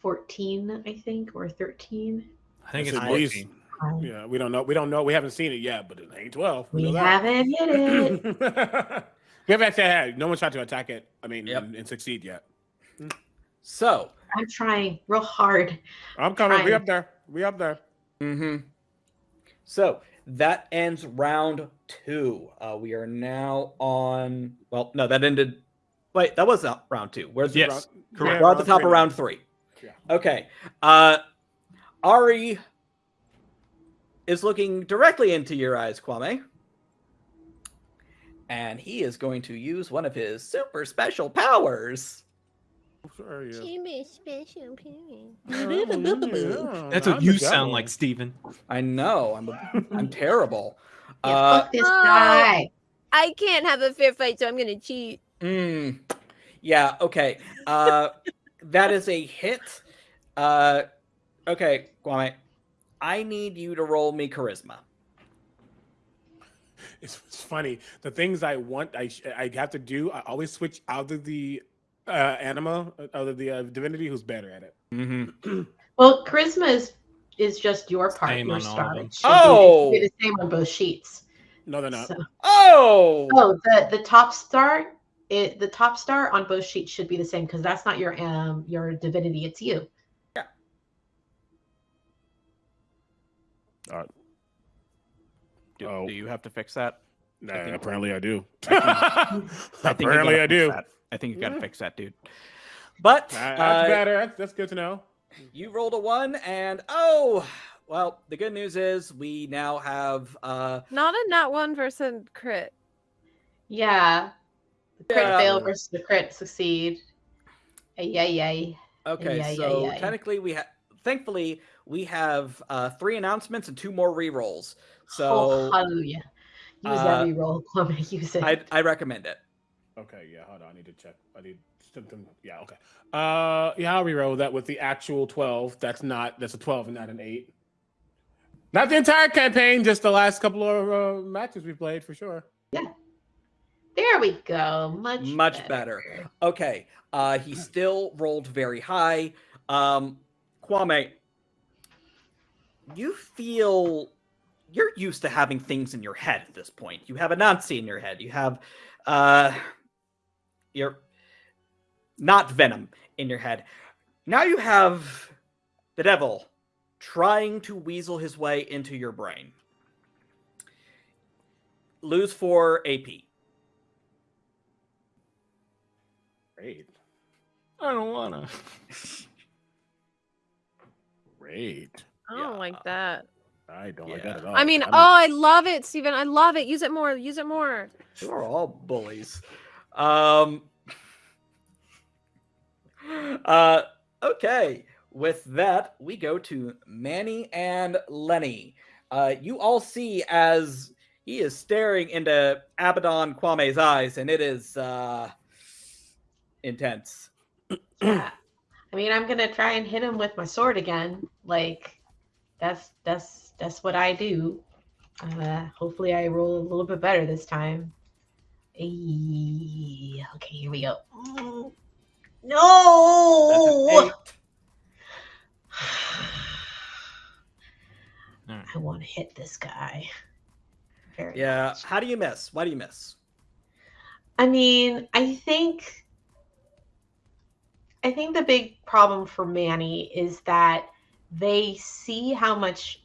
14, I think, or 13.
I think it's
at least-
14.
Yeah, we don't know. We don't know. We haven't seen it yet, but it ain't twelve.
We
know that.
haven't hit it.
we haven't actually had. No one's tried to attack it. I mean,
Yep.
and, and succeed yet.
So,
I'm trying real hard.
I'm coming. We up there. We up there.
Mm-hmm. so that ends round two. Uh, we are now on. Well, no, that ended. Wait, that was not round two. Where's the
Yes.
round?
Correct.
We're at the top of round three.
Yeah.
Okay. Uh, Ari is looking directly into your eyes, Kwame. And he is going to use one of his super special powers.
Sure, yeah.
Chibi special period.
Yeah,
That's
I'm
what you sound like, Steven.
I know. I'm a, I'm terrible.
Yeah,
Uh,
fuck this
Oh.
guy.
I can't have a fair fight, so I'm gonna cheat.
Mm, yeah, okay. Uh that is a hit. Uh okay, Kwame. I need you to roll me charisma.
It's, it's funny. The things I want, I I have to do. I always switch out of the uh, anima, out of the uh, divinity, who's better at it.
Mm-hmm.
Well, charisma is is just your part,
Same
your star.
of them.
It should be-
Oh!
be the same on both sheets.
No, they're not.
So-
Oh!
oh, the the top star, it the top star on both sheets should be the same because that's not your um your divinity. It's you.
Do,
Oh.
do you have to fix that?
Nah,
think-
apparently I do.
I think you
apparently
gotta
I do.
that. I think you got to
Mhm.
fix that, dude.
But
Nah, That's
uh,
better. That's, that's good to know.
you rolled a one, and oh, well, the good news is we now have uh
Not a not one versus crit.
Yeah. The crit
Yeah.
fail versus the crit succeed. Yay! ay, ay.
okay,
Yeah, yeah,
so
yeah.
technically we have thankfully we have uh three announcements and two more re-rolls. So
oh, hallelujah. Use
uh,
that reroll, Kwame. Use it.
I I recommend it.
Okay, yeah, hold on. I need to check. I need something. Yeah, okay. Uh, yeah, I'll reroll that with the actual twelve. That's not. That's a twelve and not an eight. Not the entire campaign, just the last couple of uh, matches we played for sure. Yeah.
There we go. Much
Much better. Okay. Uh he still rolled very high. Um Kwame, you feel you're used to having things in your head at this point. You have a Nazi in your head. You have uh you're not venom in your head. Now you have the devil trying to weasel his way into your brain. Lose four AP.
Great,
I don't wanna.
great.
I don't
Yeah.
like that.
I don't like that
Yeah.
at all.
I mean,
don't-
oh, I love it, Steven. I love it. Use it more. Use it more.
You are all bullies. Um. Uh. Okay. With that, we go to Manny and Lenny. Uh, you all see as he is staring into Abaddon Kwame's eyes, and it is uh, intense.
Yeah. I mean, I'm gonna try and hit him with my sword again. Like, that's that's that's what I do. Uh, hopefully, I roll a little bit better this time. Okay, here we go. No. I want to hit this guy. Very
Yeah.
much.
How do you miss? Why do you miss?
I mean, I think I think the big problem for Manny is that they see how much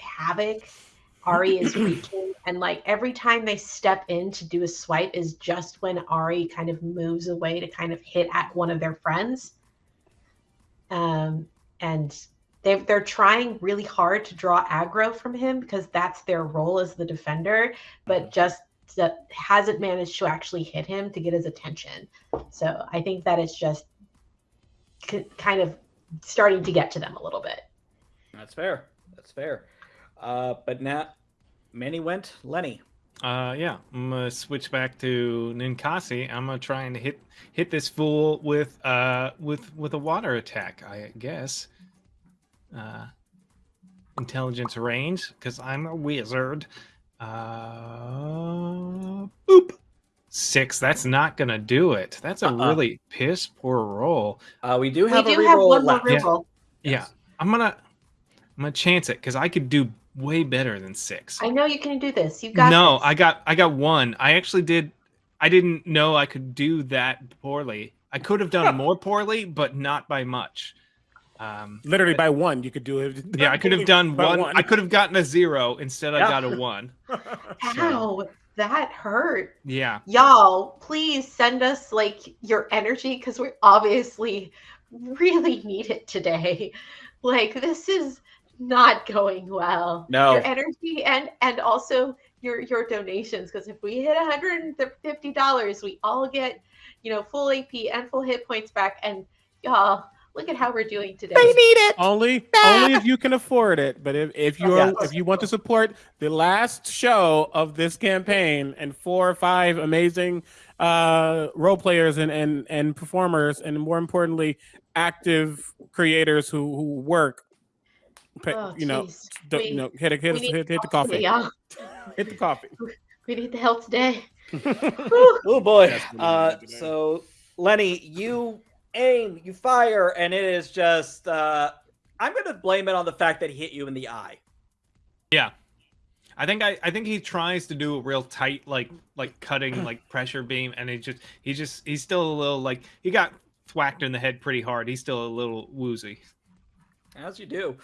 havoc Ari is wreaking, and like every time they step in to do a swipe is just when Ari kind of moves away to kind of hit at one of their friends. Um, and they they're trying really hard to draw aggro from him because that's their role as the defender, but just that hasn't managed to actually hit him to get his attention. So I think that it's just k- kind of starting to get to them a little bit.
That's fair. That's fair. Uh, but now, Manny went. Lenny.
Uh, yeah, I'm gonna switch back to Ninkasi. I'm gonna try and hit hit this fool with uh with with a water attack. I guess. Uh, intelligence range because I'm a wizard. Uh, boop. Six. That's not gonna do it. That's a
Uh-uh.
really piss poor roll.
Uh, we do have
we
a
do have
reroll
one more
left.
Yeah.
reroll.
Yeah, I'm gonna I'm gonna chance it because I could do way better than six.
I know you can do this. You got
no,
this.
I got I got one. I actually did. I didn't know I could do that poorly. I could have done more poorly, but not by much. Um,
Literally by one, you could do it.
yeah, I could have done
By
one. I could have gotten a zero instead. I got a one.
Ow, that hurt.
Yeah,
Y'all, please send us like your energy because we obviously really need it today. Like this is not going well.
No.
Your energy and and also your your donations because if we hit $150, we all get, you know, full AP and full hit points back and y'all, look at how we're doing today.
I need it.
only only if you can afford it. But if, if you
Yes.
if you want to support the last show of this campaign and four or five amazing uh role players and and and performers and more importantly active creators who who work pay,
Oh,
you know
We-
you know hit it hit,
we
us-
need
hit, hit the Ko-fi
today, y'all.
hit the Ko-fi
We need the help today.
Oh boy.
That's what we
Uh, so Lenny, you aim, you fire, and it is just. Uh, I'm going to blame it on the fact that he hit you in the eye.
yeah. I think I, I think he tries to do a real tight like like cutting like pressure beam, and he just he just he's still a little like he got thwacked in the head pretty hard. He's still a little woozy.
As you do.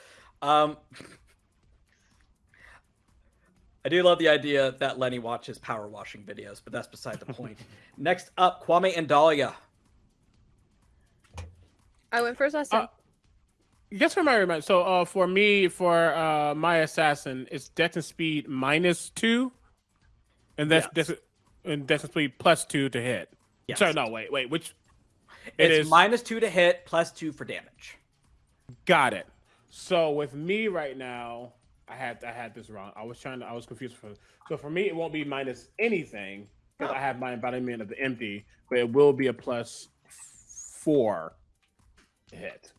Um, I do love the idea that Lenny watches power washing videos, but that's beside the point. Next up, Kwame and Dahlia.
I went first last time.
Uh, Just for my reminder, so uh, for me, for uh, my assassin, it's death and speed minus two, and that's
Yes.
dex, and dex and speed plus two to hit.
Yes.
Sorry, no, wait, wait, which it
It's
is
minus two to hit, plus two for damage.
got it. So with me right now, I had I had this wrong. I was trying to I was confused for so for me it won't be minus anything because I have my embodiment of the empty, but it will be a plus four hit.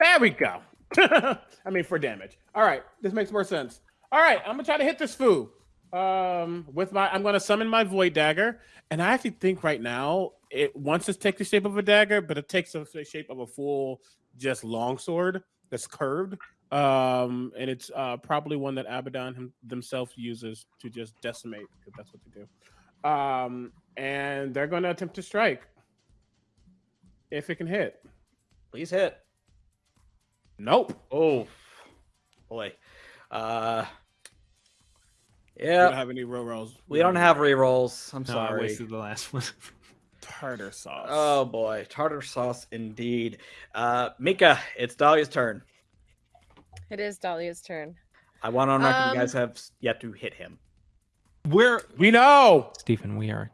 There we go. I mean for damage. All right, this makes more sense. All right, I'm gonna try to hit this foo. Um, with my I'm gonna summon my void dagger, and I actually think right now it wants to take the shape of a dagger, but it takes the shape of a full just longsword that's curved. Um, and it's uh, probably one that Abaddon him, themselves uses to just decimate because that's what they do. Um, and they're going to attempt to strike if it can hit.
Please hit.
Nope.
Oh, boy. Uh, yeah.
We don't have any row rolls.
we don't have rerolls. I'm
No, I wasted the last one.
Tartar sauce.
Oh boy, tartar sauce indeed. Uh, Mika, it's Dahlia's turn.
It is Dahlia's turn.
I want on record
Um,
you guys have yet to hit him.
We're
we know.
Steven. We are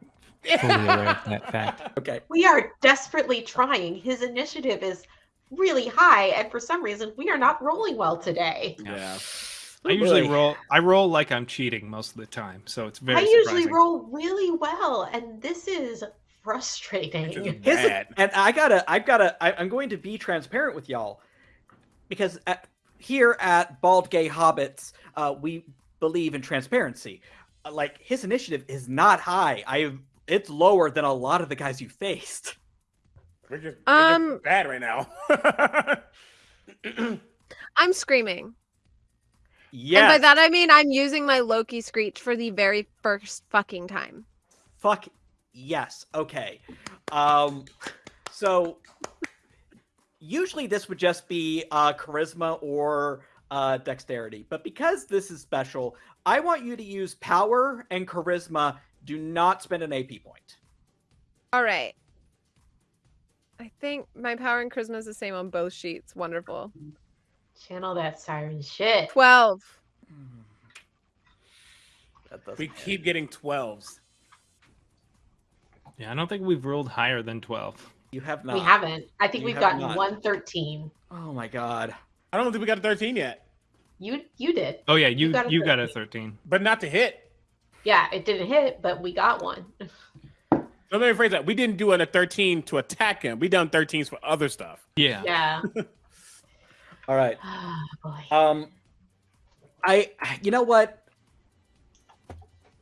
fully aware of that fact.
Okay.
We are desperately trying. His initiative is really high, and for some reason, we are not rolling well today.
Yeah.
I usually
Really?
roll. I roll like I'm cheating most of the time, so it's very.
I usually
surprising.
roll really well, and this is frustrating.
Just
Here's and I gotta, I've gotta, I, I'm going to be transparent with y'all because at, here at Bald Gay Hobbits, uh, we believe in transparency. Uh, Like his initiative is not high. I, it's lower than a lot of the guys you faced.
We're just, we're just
Um,
bad right now.
I'm screaming.
Yeah.
And by that I mean I'm using my Loki screech for the very first fucking time.
Fuck yes. Okay. Um so usually this would just be uh charisma or uh dexterity. But because this is special, I want you to use power and charisma. Do not spend an AP point.
All right. I think my power and charisma is the same on both sheets. Wonderful.
Channel that siren shit.
12.
That
we
hit.
keep getting 12s.
Yeah, I don't think we've rolled higher than twelve.
You have not.
We haven't. I think
You
we've
have
gotten
not.
113.
Oh my god.
I don't think we got a 13 yet,
You you did.
Oh yeah, you
got a
you got a
13.
but not to hit.
Yeah, it didn't hit, but we got one.
Let me rephrase that. We didn't do an, a 13 to attack him. We done 13s for other stuff.
Yeah.
Yeah.
All right.
Oh, boy.
Um, I, you know what?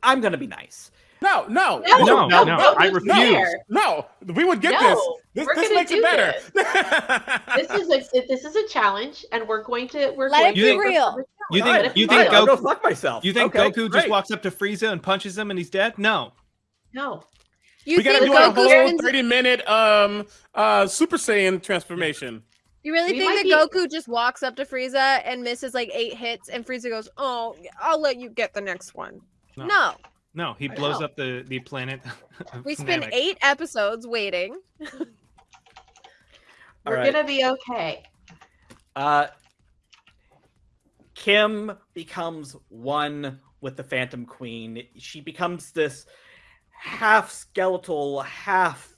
I'm gonna be nice.
No, no,
No,
no, no,
no,
I
no,
refuse.
fair.
no. We would get
No,
this.
we're
This, this
gonna
makes
do
it better.
This is a this is a challenge, and we're going to we're
Let
going
it
to
be
work
real.
You think- you think
real.
I'll go
Goku-
fuck myself.
You think
Okay,
Goku just walks up to Frieza and punches him and he's dead? No.
No.
You
we gotta do a whole 30 minute um uh Super Saiyan transformation.
You really
We
think that
be-
Goku just walks up to Frieza and misses like eight hits, and Frieza goes, "Oh, I'll let you get the next one."
No.
No,
No, he
I
blows
know.
up the the planet.
we spent
Namek.
eight episodes waiting.
We're
right.
gonna be okay.
Uh, Kim becomes one with the Phantom Queen. She becomes this half skeletal, half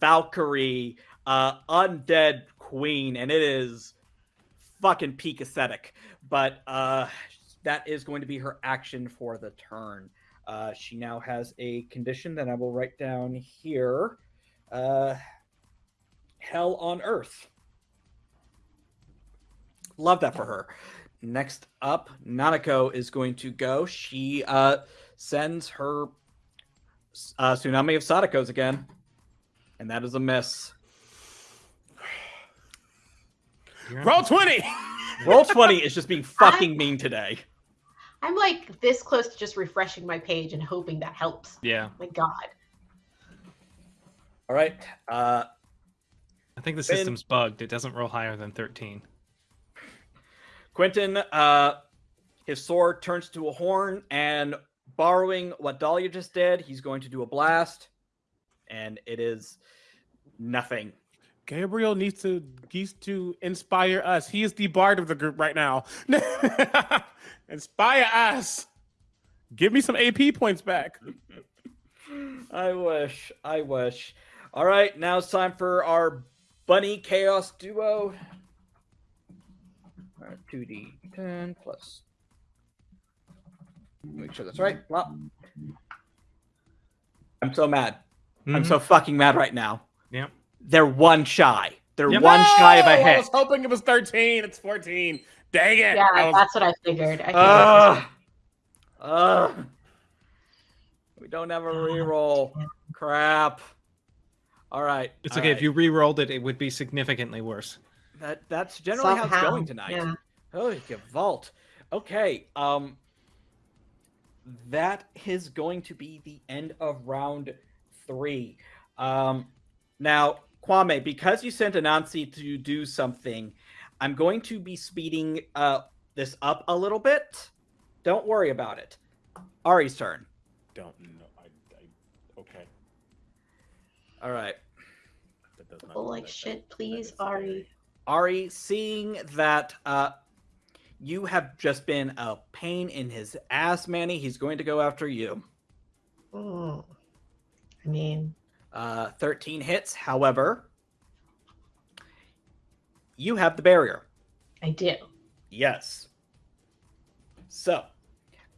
Valkyrie, uh, undead queen, and it is fucking peak aesthetic. But uh, that is going to be her action for the turn. Uh, she now has a condition that I will write down here. Uh, Hell on Earth. Love that for her. Next up, Nanako is going to go. She uh, sends her uh, Tsunami of Sadakos again. And that is a miss.
Roll 20.
Roll 20 is just being fucking mean today.
I'm like this close to just refreshing my page and hoping that helps.
Yeah,
My God.
All right. Uh,
I think the
Ben-
system's bugged. It doesn't roll higher than thirteen.
Quentin, uh, his sword turns to a horn, and borrowing what Dahlia just did, he's going to do a blast. And it is nothing.
Gabriel needs to needs to inspire us. He is the bard of the group right now. inspire us. Give me some AP points back.
I wish. I wish. All right, now it's time for our bunny chaos duo. All right, 2d10 plus. Make sure that's right. Well, I'm so mad. I'm
Mhm.
so fucking mad right now.
Yep.
They're one shy. They're
Yep.
one shy of a
No! I was hoping it was 13. It's 14. Dang it.
Yeah,
I was-
that's what I figured. I figured
Ugh. Ugh. We don't have a reroll. Crap. All right.
It's
all
okay if you re-rolled it. It would be significantly worse.
That that's generally how it's going tonight.
yeah.
Oh, you vault. Okay. Um. That is going to be the end of round three. Um. Now, Kwame, because you sent Anansi to do something, I'm going to be speeding uh this up a little bit. Don't worry about it. Ari's turn.
don't know. I, I, okay.
All right.
That does not-
Oh, like
that-
shit,
that-
please,
that is
Ari.
Ari, seeing that uh, you have just been a pain in his ass, Manny, he's going to go after you.
Mm. I mean,
Uh, 13 hits, however, you have the barrier.
I do.
Yes. So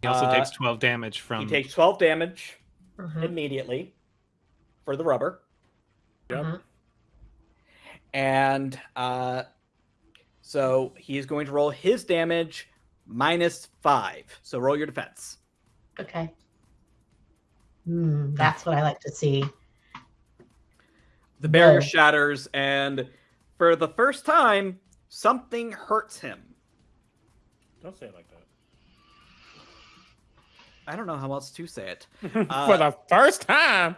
He also
Uh,
takes 12 damage from.
he takes 12 damage
Mhm,
immediately for the rubber.
Yep.
mhm.
And uh, so he's going to roll his damage minus five. So roll your defense.
Okay. Hmm, that's what I like to see.
The barrier
Whoa.
shatters, and for the first time, something hurts him.
Don't say it like that.
I don't know how else to say it.
For
Uh,
the first time.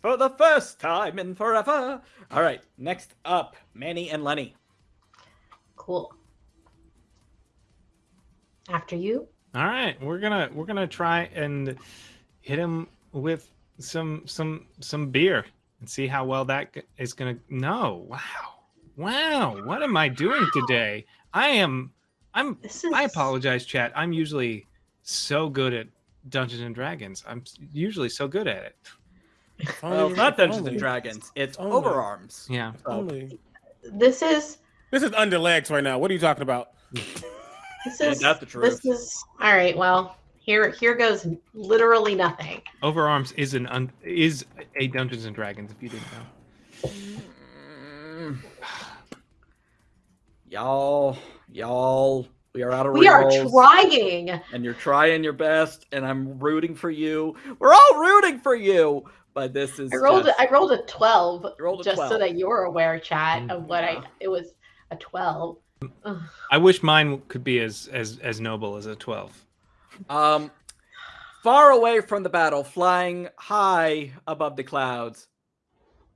For the first time in forever. All right, next up, Manny and Lenny.
Cool. After you.
All right, we're gonna we're gonna try and hit him with some some some beer and see how well that is gonna. No, wow, wow, what am I doing today? I am. I'm.
Is.
I apologize, chat. I'm usually so good at Dungeons and Dragons. I'm usually so good at it.
If
Well, it's not Dungeons
only-
and Dragons. It's
Only.
Overarms.
Yeah.
Oh. only.
This is.
This is under legs right now. What are you talking about?
This
Ain't
is.
that the truth?
This is. All right. Well, here here goes literally nothing.
Overarms is an un, is a Dungeons and Dragons. If you didn't know.
Y'all, y'all, we are out of
We are trying.
and you're trying your best, and I'm rooting for you. We're all rooting for you, but this is
I rolled.
just-
I rolled a twelve.
Rolled a
just
12.
so that you're aware, chat, of what
Yeah.
I. Mm-hmm. It was a twelve. Ugh.
I wish mine could be as as as noble as a twelve.
Um, far away from the battle, flying high above the clouds,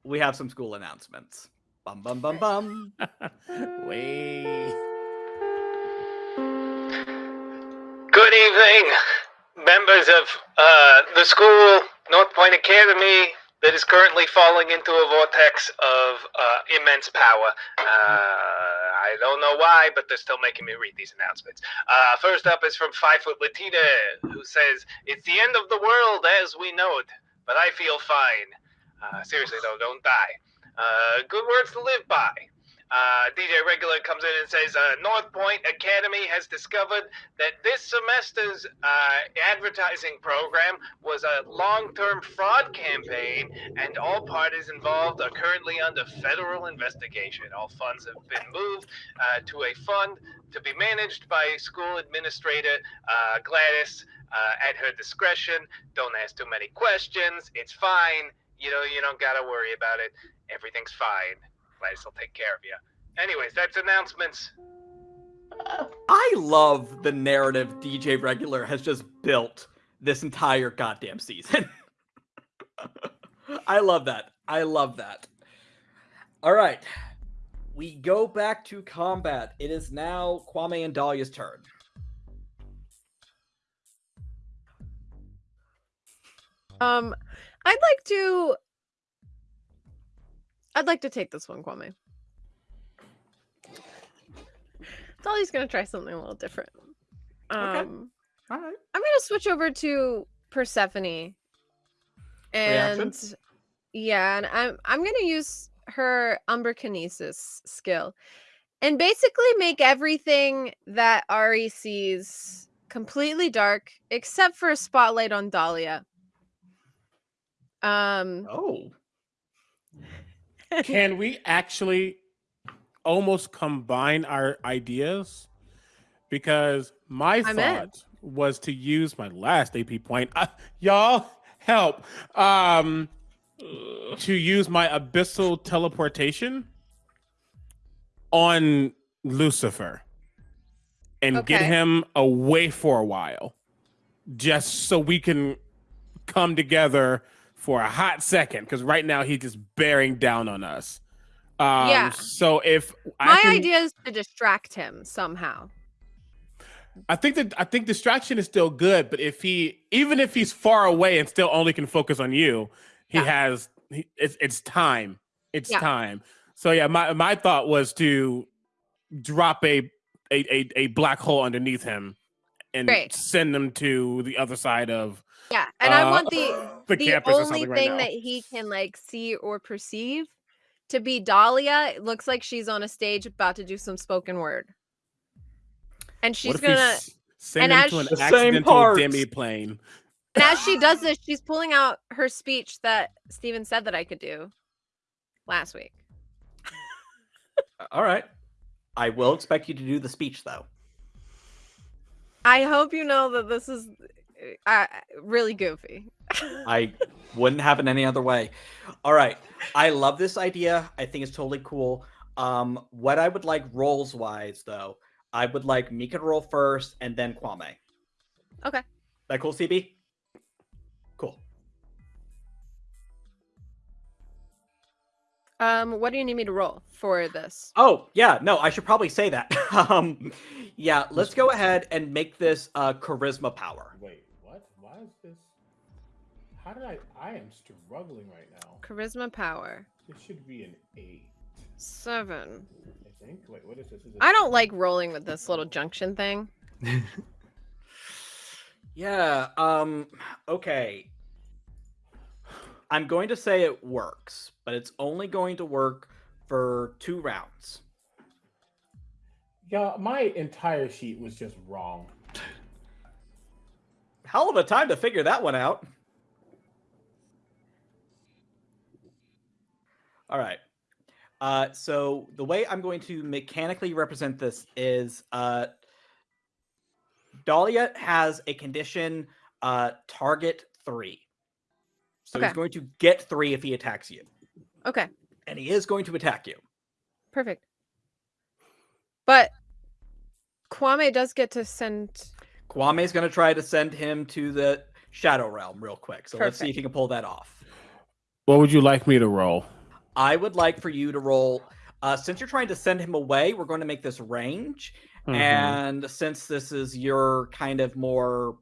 we have some school announcements. Bum bum bum bum.
Wait.
Good evening, members of uh, the school, North Point Academy, that is currently falling into a vortex of uh, immense power. Uh, I don't know why, but they're still making me read these announcements. Uh, first up is from Five Foot Latina, who says, It's the end of the world as we know it, but I feel fine. Uh, seriously, though, don't die. Uh, good words to live by. Uh, DJ Regular comes in and says, uh, North Point Academy has discovered that this semester's uh, advertising program was a long term fraud campaign, and all parties involved are currently under federal investigation. All funds have been moved uh, to a fund to be managed by school administrator uh, Gladys uh, at her discretion. Don't ask too many questions. It's fine. You know, you don't got to worry about it. Everything's fine. Gladys will take care of you. Anyways, that's announcements.
I love the narrative DJ Regular has just built this entire goddamn season. I love that. I love that. All right. We go back to combat. It is now Kwame and Dahlia's turn.
Um, I'd like to. I'd like to take this one, Kwame. Dolly's gonna try something a little different. Um,
All right.
I'm gonna switch over to Persephone, and
Reaction?
yeah, and I'm I'm gonna use her umbrakinesis skill, and basically make everything that Ari sees completely dark except for a spotlight on Dahlia. Um,
Oh.
Can we actually almost combine our ideas? Because my
I'm in.
thought was to use my last AP point. Uh, y'all help. Um to use my abyssal teleportation on Lucifer and get him away for a while. Just so we can come together for a hot second because right now he's just bearing down on us. Um,
Yeah.
So if I
my
can,
idea is to distract him somehow.
I think that I think distraction is still good, but if he even if he's far away and still only can focus on you, he
Yeah.
has he, it's it's time. It's
Yeah.
time. So yeah, my my thought was to drop a a a, a black hole underneath him and
Great.
send him to the other side of
Yeah, and I
uh,
want the
the,
the only
something right
thing
now.
that he can like see or perceive to be Dahlia. It looks like she's on a stage about to do some spoken word, and she's gonna
he Send
And
him
as
to an
she-
accidental demi-plane.
And as she does this, she's pulling out her speech that Steven said that I could do last week.
All right. I will expect you to do the speech though.
I hope you know that this is uh, really goofy.
I wouldn't have it any other way. All right. I love this idea. I think it's totally cool. Um, what I would like rolls wise though, I would like Mika to roll first and then Kwame.
Okay.
That cool, CB? Cool.
Um, what do you need me to roll for this?
Oh, yeah, no, I should probably say that. um yeah, let's go ahead and make this uh charisma power.
Wait, what? Why is this? How did I? I am struggling right now.
Charisma power
This should be an eight.
seven.
I think. Wait, what is this? Is it
I don't like rolling with this little junction thing.
Yeah, um okay. I'm going to say it works, but it's only going to work for two rounds.
Yeah, my entire sheet was just wrong.
Hell of a time to figure that one out. All right. Uh, so the way I'm going to mechanically represent this is uh, Dahlia has a condition uh, target three. So he's going to get three if he attacks you.
Okay,
And he is going to attack you.
perfect. But Kwame does get to send.
Kwame's going to try to send him to the Shadow Realm real quick. So let's see if he can pull that off.
What would you like me to roll?
I would like for you to roll. Uh, since you're trying to send him away, we're going to make this range.
Mhm.
And since this is your kind of more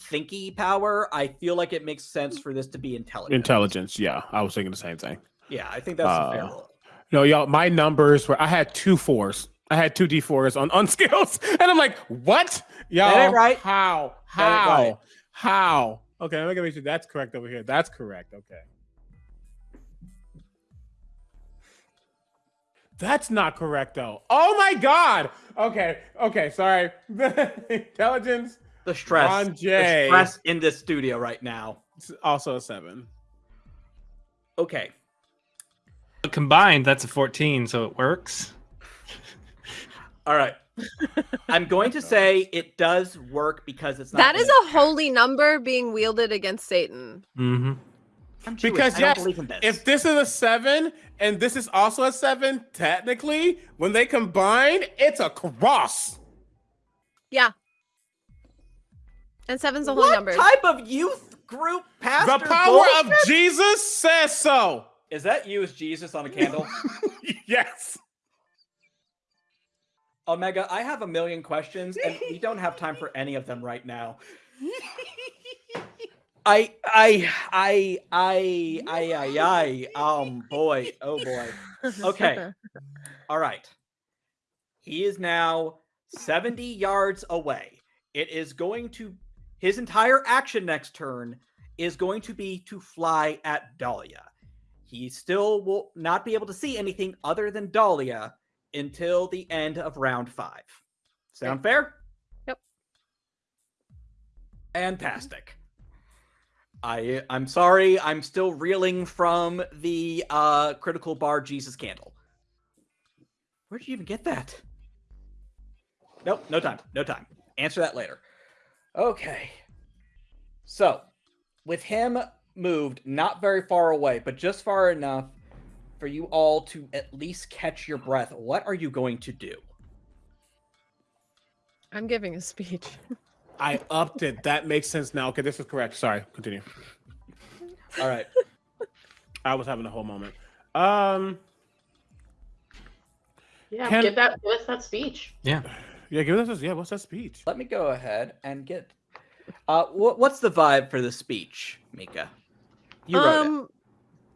thinky power, I feel like it makes sense for this to be intelligent.
Intelligence, yeah. I was thinking the same thing.
Yeah, I think that's a fair
Uh,
roll.
No, y'all, my numbers were I had two fours. I had two D4s on, on skills. And I'm like, what? Y'all
That right.
how? How?
right.
How? Okay, let me make sure that's correct over here. That's correct. Okay. That's not correct though. Oh my god. Okay. Okay. Sorry. Intelligence.
The stress,
Ron
the stress in this studio right now.
It's also a seven.
Okay,
Combined, that's a 14, so it works.
All right. I'm going to say it does work because it's not.
That is
gonna-
a holy number being wielded against Satan.
Mm-hmm.
Because yes,
this.
if this is a seven and this is also a seven, technically, when they combine, it's a cross.
Yeah. And seven's a holy
what
number.
type of youth group pastor?
the power
bullshit?
of Jesus says so.
Is that you as Jesus on a candle?
yes.
Omega, I have a million questions, and we don't have time for any of them right now. I, I, I, I, I, I, I, um, boy, oh boy. Okay. All right. He is now 70 yards away. It is going to, his entire action next turn is going to be to fly at Dahlia. He still will not be able to see anything other than Dahlia until the end of round five. Sound fair?
Yep.
Fantastic. I I'm sorry, I'm still reeling from the uh critical bar Jesus candle. Where'd you even get that? Nope, no time. No time. Answer that later. Okay. So, with him moved not very far away, but just far enough for you all to at least catch your breath, what are you going to do?
I'm giving a speech.
I upped it. That makes sense now. Okay, this is correct. Sorry, continue.
All right.
I was having a whole moment. Um,
Yeah,
Can-
give that give us that speech.
Yeah.
yeah, give us. Yeah, what's that speech?
Let me go ahead and get. Uh, what, what's the vibe for the speech, Mika? You wrote it.
um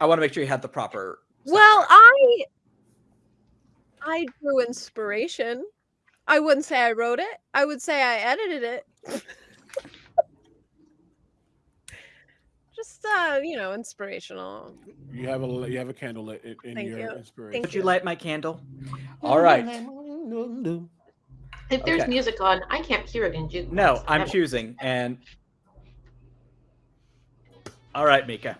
I want to make sure you had the proper.
Well, I I drew inspiration. I wouldn't say I wrote it. I would say I edited it. Just uh, you know, inspirational.
You have a you have a candle lit in, in
Thank
your
you.
inspiration.
Thank
Would you
you.
light my candle? All right.
If there's
Okay.
music on, I can't hear it in jukebox.
No, I'm
Never.
choosing, and all right, Mika.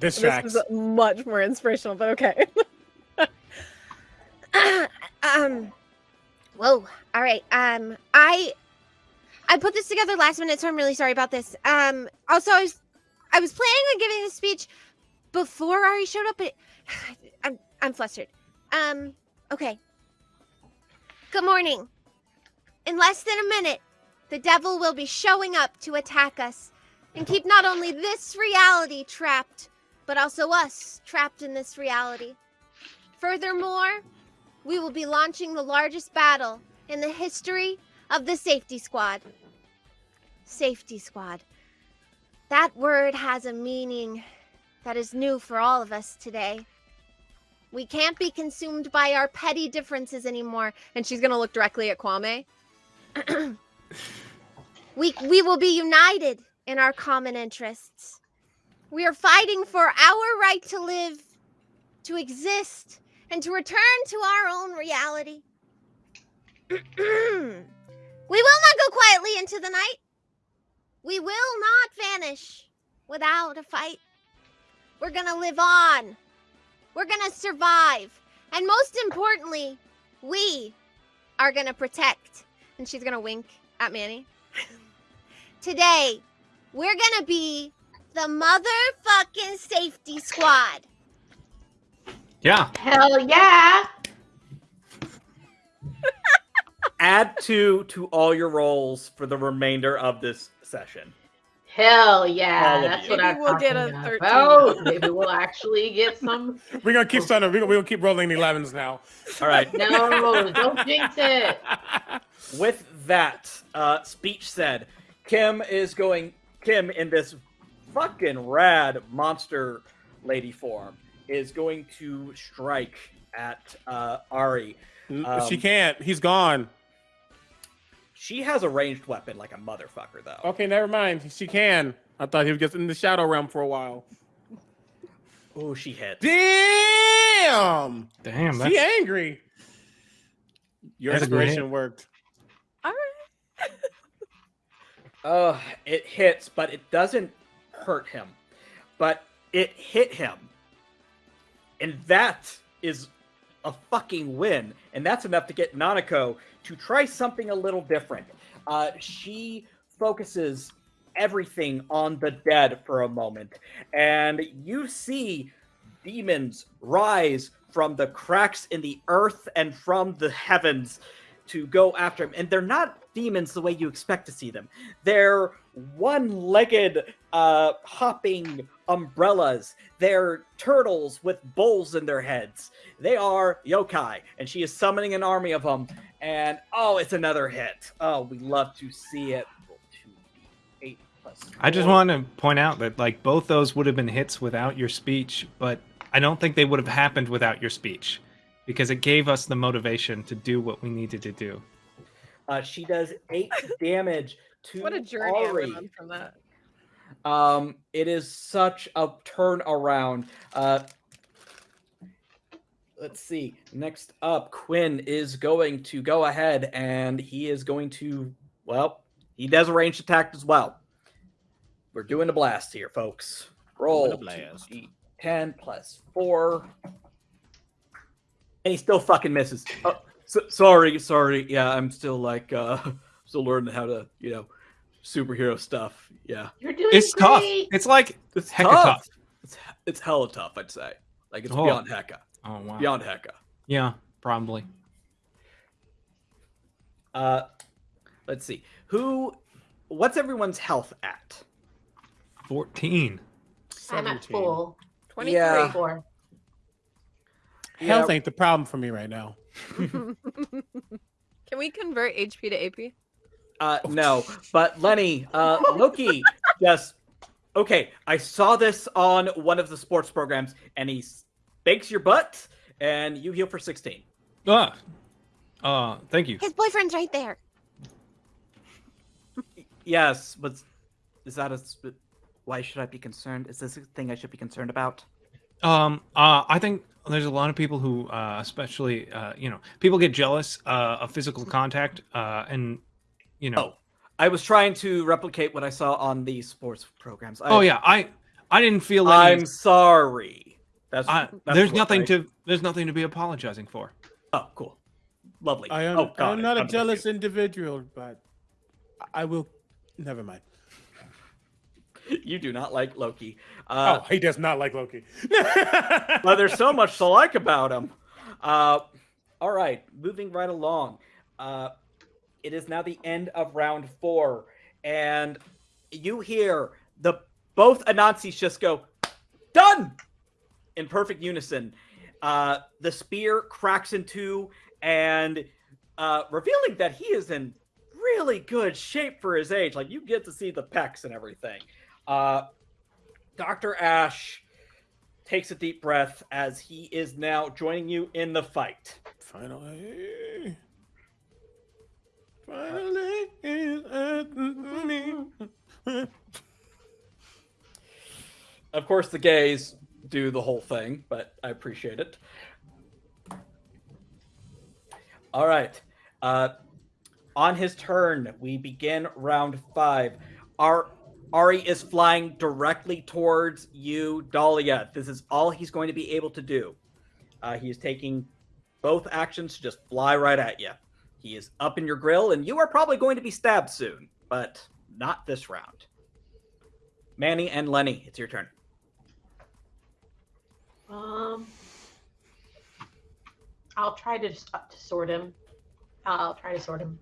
This
This is much more inspirational, but okay.
um whoa. All right um i i put this together last minute so i'm really sorry about this. Um also i was i was planning on giving this speech before ari showed up but i'm i'm flustered. Um okay. Good morning. In less than a minute the devil will be showing up to attack us and keep not only this reality trapped but also us trapped in this reality furthermore we will be launching the largest battle in the history of the Safety Squad. Safety Squad. That word has a meaning that is new for all of us today. We can't be consumed by our petty differences anymore.
and she's gonna look directly at Kwame.
We, we will be united in our common interests. We are fighting for our right to live, to exist, and to return to our own reality. we will not go quietly into the night. We will not vanish without a fight. We're going to live on. We're going to survive. And most importantly, we are going to protect.
And she's gonna wink at Manny.
Today, we're gonna be the motherfucking safety squad.
Yeah.
Hell yeah!
Add two to all your rolls for the remainder of this session.
Hell yeah!
All of
That's
you.
what
Maybe
I'm
we'll get
talking
a 13.
about. Maybe we'll actually get some.
We're gonna keep starting. We're gonna, keep rolling the 11s now.
All right.
No, don't jinx it.
With that, uh, speech said, Kim is going. Kim in this fucking rad monster lady form is going to strike at uh, Ari. Um,
she can't. He's gone.
She has a ranged weapon like a motherfucker, though.
Okay, never mind. She can. I thought he was just in the shadow realm for a while.
Oh, she hit.
Damn.
Damn.
She angry. Your
That's
inspiration
hit.
worked.
All right.
Uh, it hits, but it doesn't hurt him. But it hit him. And that is a fucking win. And that's enough to get Nanako to try something a little different. Uh, she focuses everything on the dead for a moment. And you see demons rise from the cracks in the earth and from the heavens to go after him. And they're not demons the way you expect to see them. They're one-legged, uh, hopping umbrellas. They're turtles with bowls in their heads. They are yokai, and she is summoning an army of them. And oh, it's another hit. Oh, we love to see it. Eight plus.
I just want to point out that like both those would have been hits without your speech, but I don't think they would have happened without your speech because it gave us the motivation to do what we needed to do.
Uh, she does eight damage to
What a journey I
Ari.
went on from that.
Um, it is such a turn around. Uh, let's see. Next up, Quinn is going to go ahead and he is going to, well, he does a ranged attack as well. We're doing a blast here, folks. Roll
blast.
10 plus 4. And he still fucking misses. Oh, so, sorry, sorry. Yeah, I'm still like, uh, still learning how to, you know, superhero stuff. Yeah.
You're doing
It's tough. It's like
It's
Hecka
tough.
tough.
It's, it's hella tough, I'd say. Like it's
Oh.
beyond hecka.
oh wow.
Beyond hecka.
Yeah, probably.
Uh, let's see. Who? What's everyone's health at?
14.
I'm at
17.
full.
23.
Yeah.
Four.
Health
Yeah.
ain't the problem for me right now.
Can we convert HP to AP?
Uh, no, but Lenny, uh, Loki just okay. I saw this on one of the sports programs, and he bakes your butt, and you heal for sixteen.
Ah. Uh, thank you.
His boyfriend's right there.
Yes, but is that a? Why should I be concerned? Is this a thing I should be concerned about?
Um, uh, I think there's a lot of people who, uh, especially, uh, you know, people get jealous uh, of physical contact, uh, and you know.
Oh, I was trying to replicate what I saw on the sports programs. I,
Oh, yeah, I I didn't feel any.
I'm sorry. That's,
I,
that's
there's
what
nothing
I-
to there's nothing to be apologizing for.
Oh, cool. Lovely.
I am,
oh, God,
I'm not a
I'm
jealous
confused.
individual, but I will. Never mind.
You do not like Loki. Uh,
oh, he does not like Loki.
but there's so much to like about him. Uh, all right, moving right along. Uh, it is now the end of round four, and you hear the both Anansis just go done in perfect unison. Uh, the spear cracks in two, and uh, revealing that he is in really good shape for his age. Like you get to see the pecs and everything. Uh, Doctor Ash takes a deep breath as he is now joining you in the fight.
Finally. Finally. is at me.
Of course, the gays do the whole thing, but I appreciate it. All right. Uh, on his turn, we begin round five. Our Ari is flying directly towards you, Dahlia. This is all he's going to be able to do. Uh, he is taking both actions to just fly right at you. He is up in your grill, and you are probably going to be stabbed soon, but not this round. Manny and Lenny, it's your turn.
Um, I'll try to, uh, to sort him. I'll try to sort him.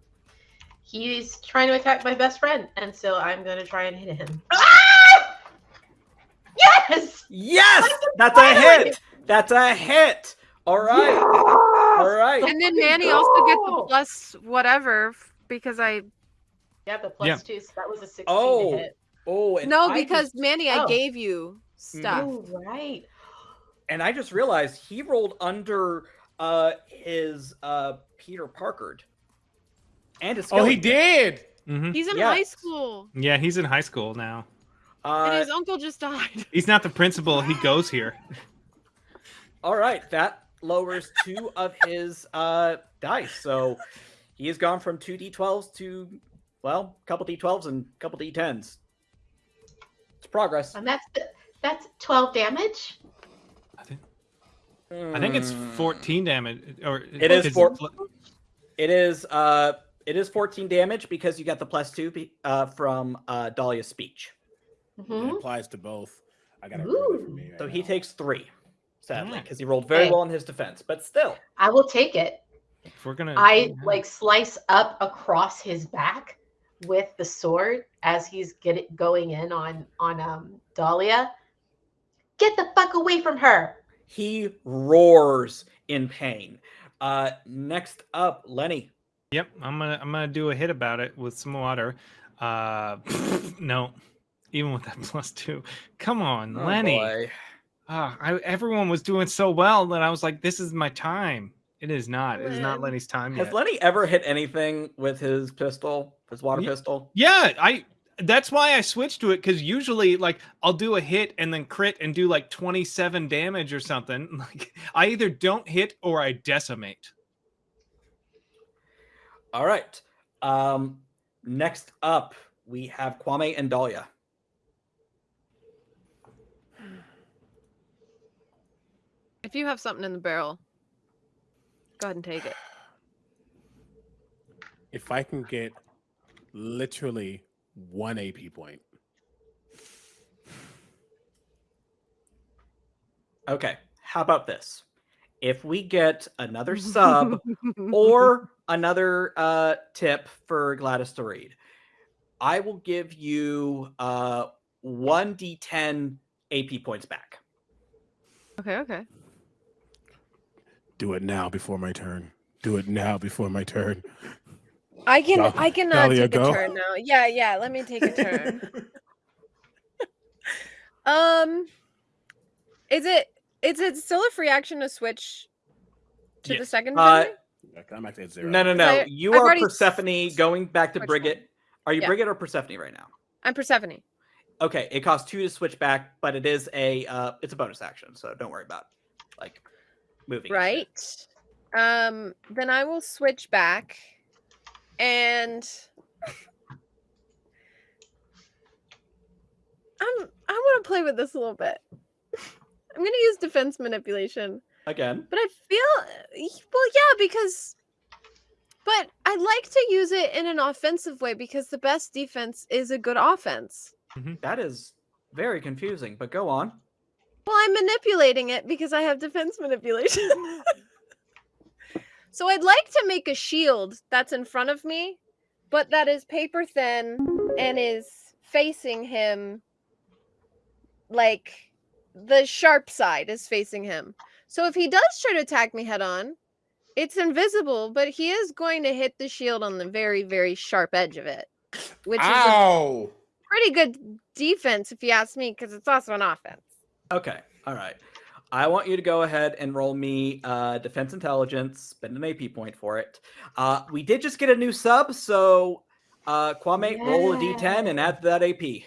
He's trying to attack my best friend, and so I'm going to try and hit him. Ah! Yes!
Yes, that's a hit. That's a hit. All right,
Yes!
all right.
And then Manny also gets the plus whatever because I
Yeah, the plus
Yeah.
two, so that was a 16
Oh,
to hit.
Oh, and
no
I
because
just,
Manny I
Oh.
gave you stuff.
Oh, right.
and I just realized he rolled under uh his uh Peter Parkard and his.
oh, he
skeleton.
did.
hmm
He's in
Yes.
high school
Yeah, he's in high school now.
and
Uh,
his uncle just died.
He's not the principal. He goes here.
all right, that lowers two of his uh dice, so he has gone from two d12s to well, a couple d12s and a couple d10s. It's progress.
And that's that's 12 damage.
I think I think it's
Hmm.
14 damage. Or
It is
it's-
four- It is uh it is 14 damage because you got the plus two be- uh from uh Dahlia's speech.
It
hmm
applies to both. I got it really for me. right
So he takes three, sadly,
Yeah.
because he rolled very
Okay.
well in his defense. But still,
I will take it.
If we're gonna,
I like slice up across his back with the sword as he's getting going in on on um Dahlia. Get the fuck away from her.
he roars in pain. Uh, next up, Lenny.
Yep, I'm gonna I'm gonna do a hit about it with some water. Uh, no, even with that plus two. Come on,
Oh,
Lenny.
boy.
Ah, I, everyone was doing so well that I was like, this is my time. It is not. It is not Lenny's time yet. Has.
Lenny ever hit anything with his pistol, his water pistol?
yeah, I. That's why I switched to it because usually, like, I'll do a hit and then crit and do like 27 damage or something. Like, I either don't hit or I decimate.
All right. Um, next up, we have Kwame and Dahlia.
If you have something in the barrel, go ahead and take it.
If I can get literally one AP point,
Okay. How about this? If we get another sub or another uh, tip for Gladys to read, I will give you uh, 1d10 AP points back.
okay, okay.
do it now before my turn. Do it now before my turn.
I can
Dal-
I cannot uh,
Dahlia,
take a
go.
turn now. Yeah, yeah. Let me take a turn. um, is it is it still a free action to switch to the second?
Uh,
ability?
I'm actually at zero.
No, no, no.
I-
you
I've
are Persephone going back to
switched
Brigid.
one.
Are you
Yeah.
Brigid or Persephone right now?
I'm Persephone.
Okay, it costs two to switch back, but it is a uh, it's a bonus action, so don't worry about like moving.
Right. Um, then I will switch back and I'm I want to play with this a little bit. I'm gonna use defense manipulation.
Again,
But I feel well, yeah, because but I like to use it in an offensive way because the best defense is a good offense. Mm-hmm.
that is very confusing. But go on.
Well, I'm manipulating it because I have defense manipulation. so I'd like to make a shield that's in front of me, but that is paper thin and is facing him like the sharp side is facing him. So if he does try to attack me head on, it's invisible, but he is going to hit the shield on the very, very sharp edge of it, which is a pretty good defense if you ask me, because it's also an offense.
Okay, all right. I want you to go ahead and roll me uh, defense intelligence. Spend an AP point for it. Uh, we did just get a new sub, so uh, Kwame, roll a d10 and add that AP.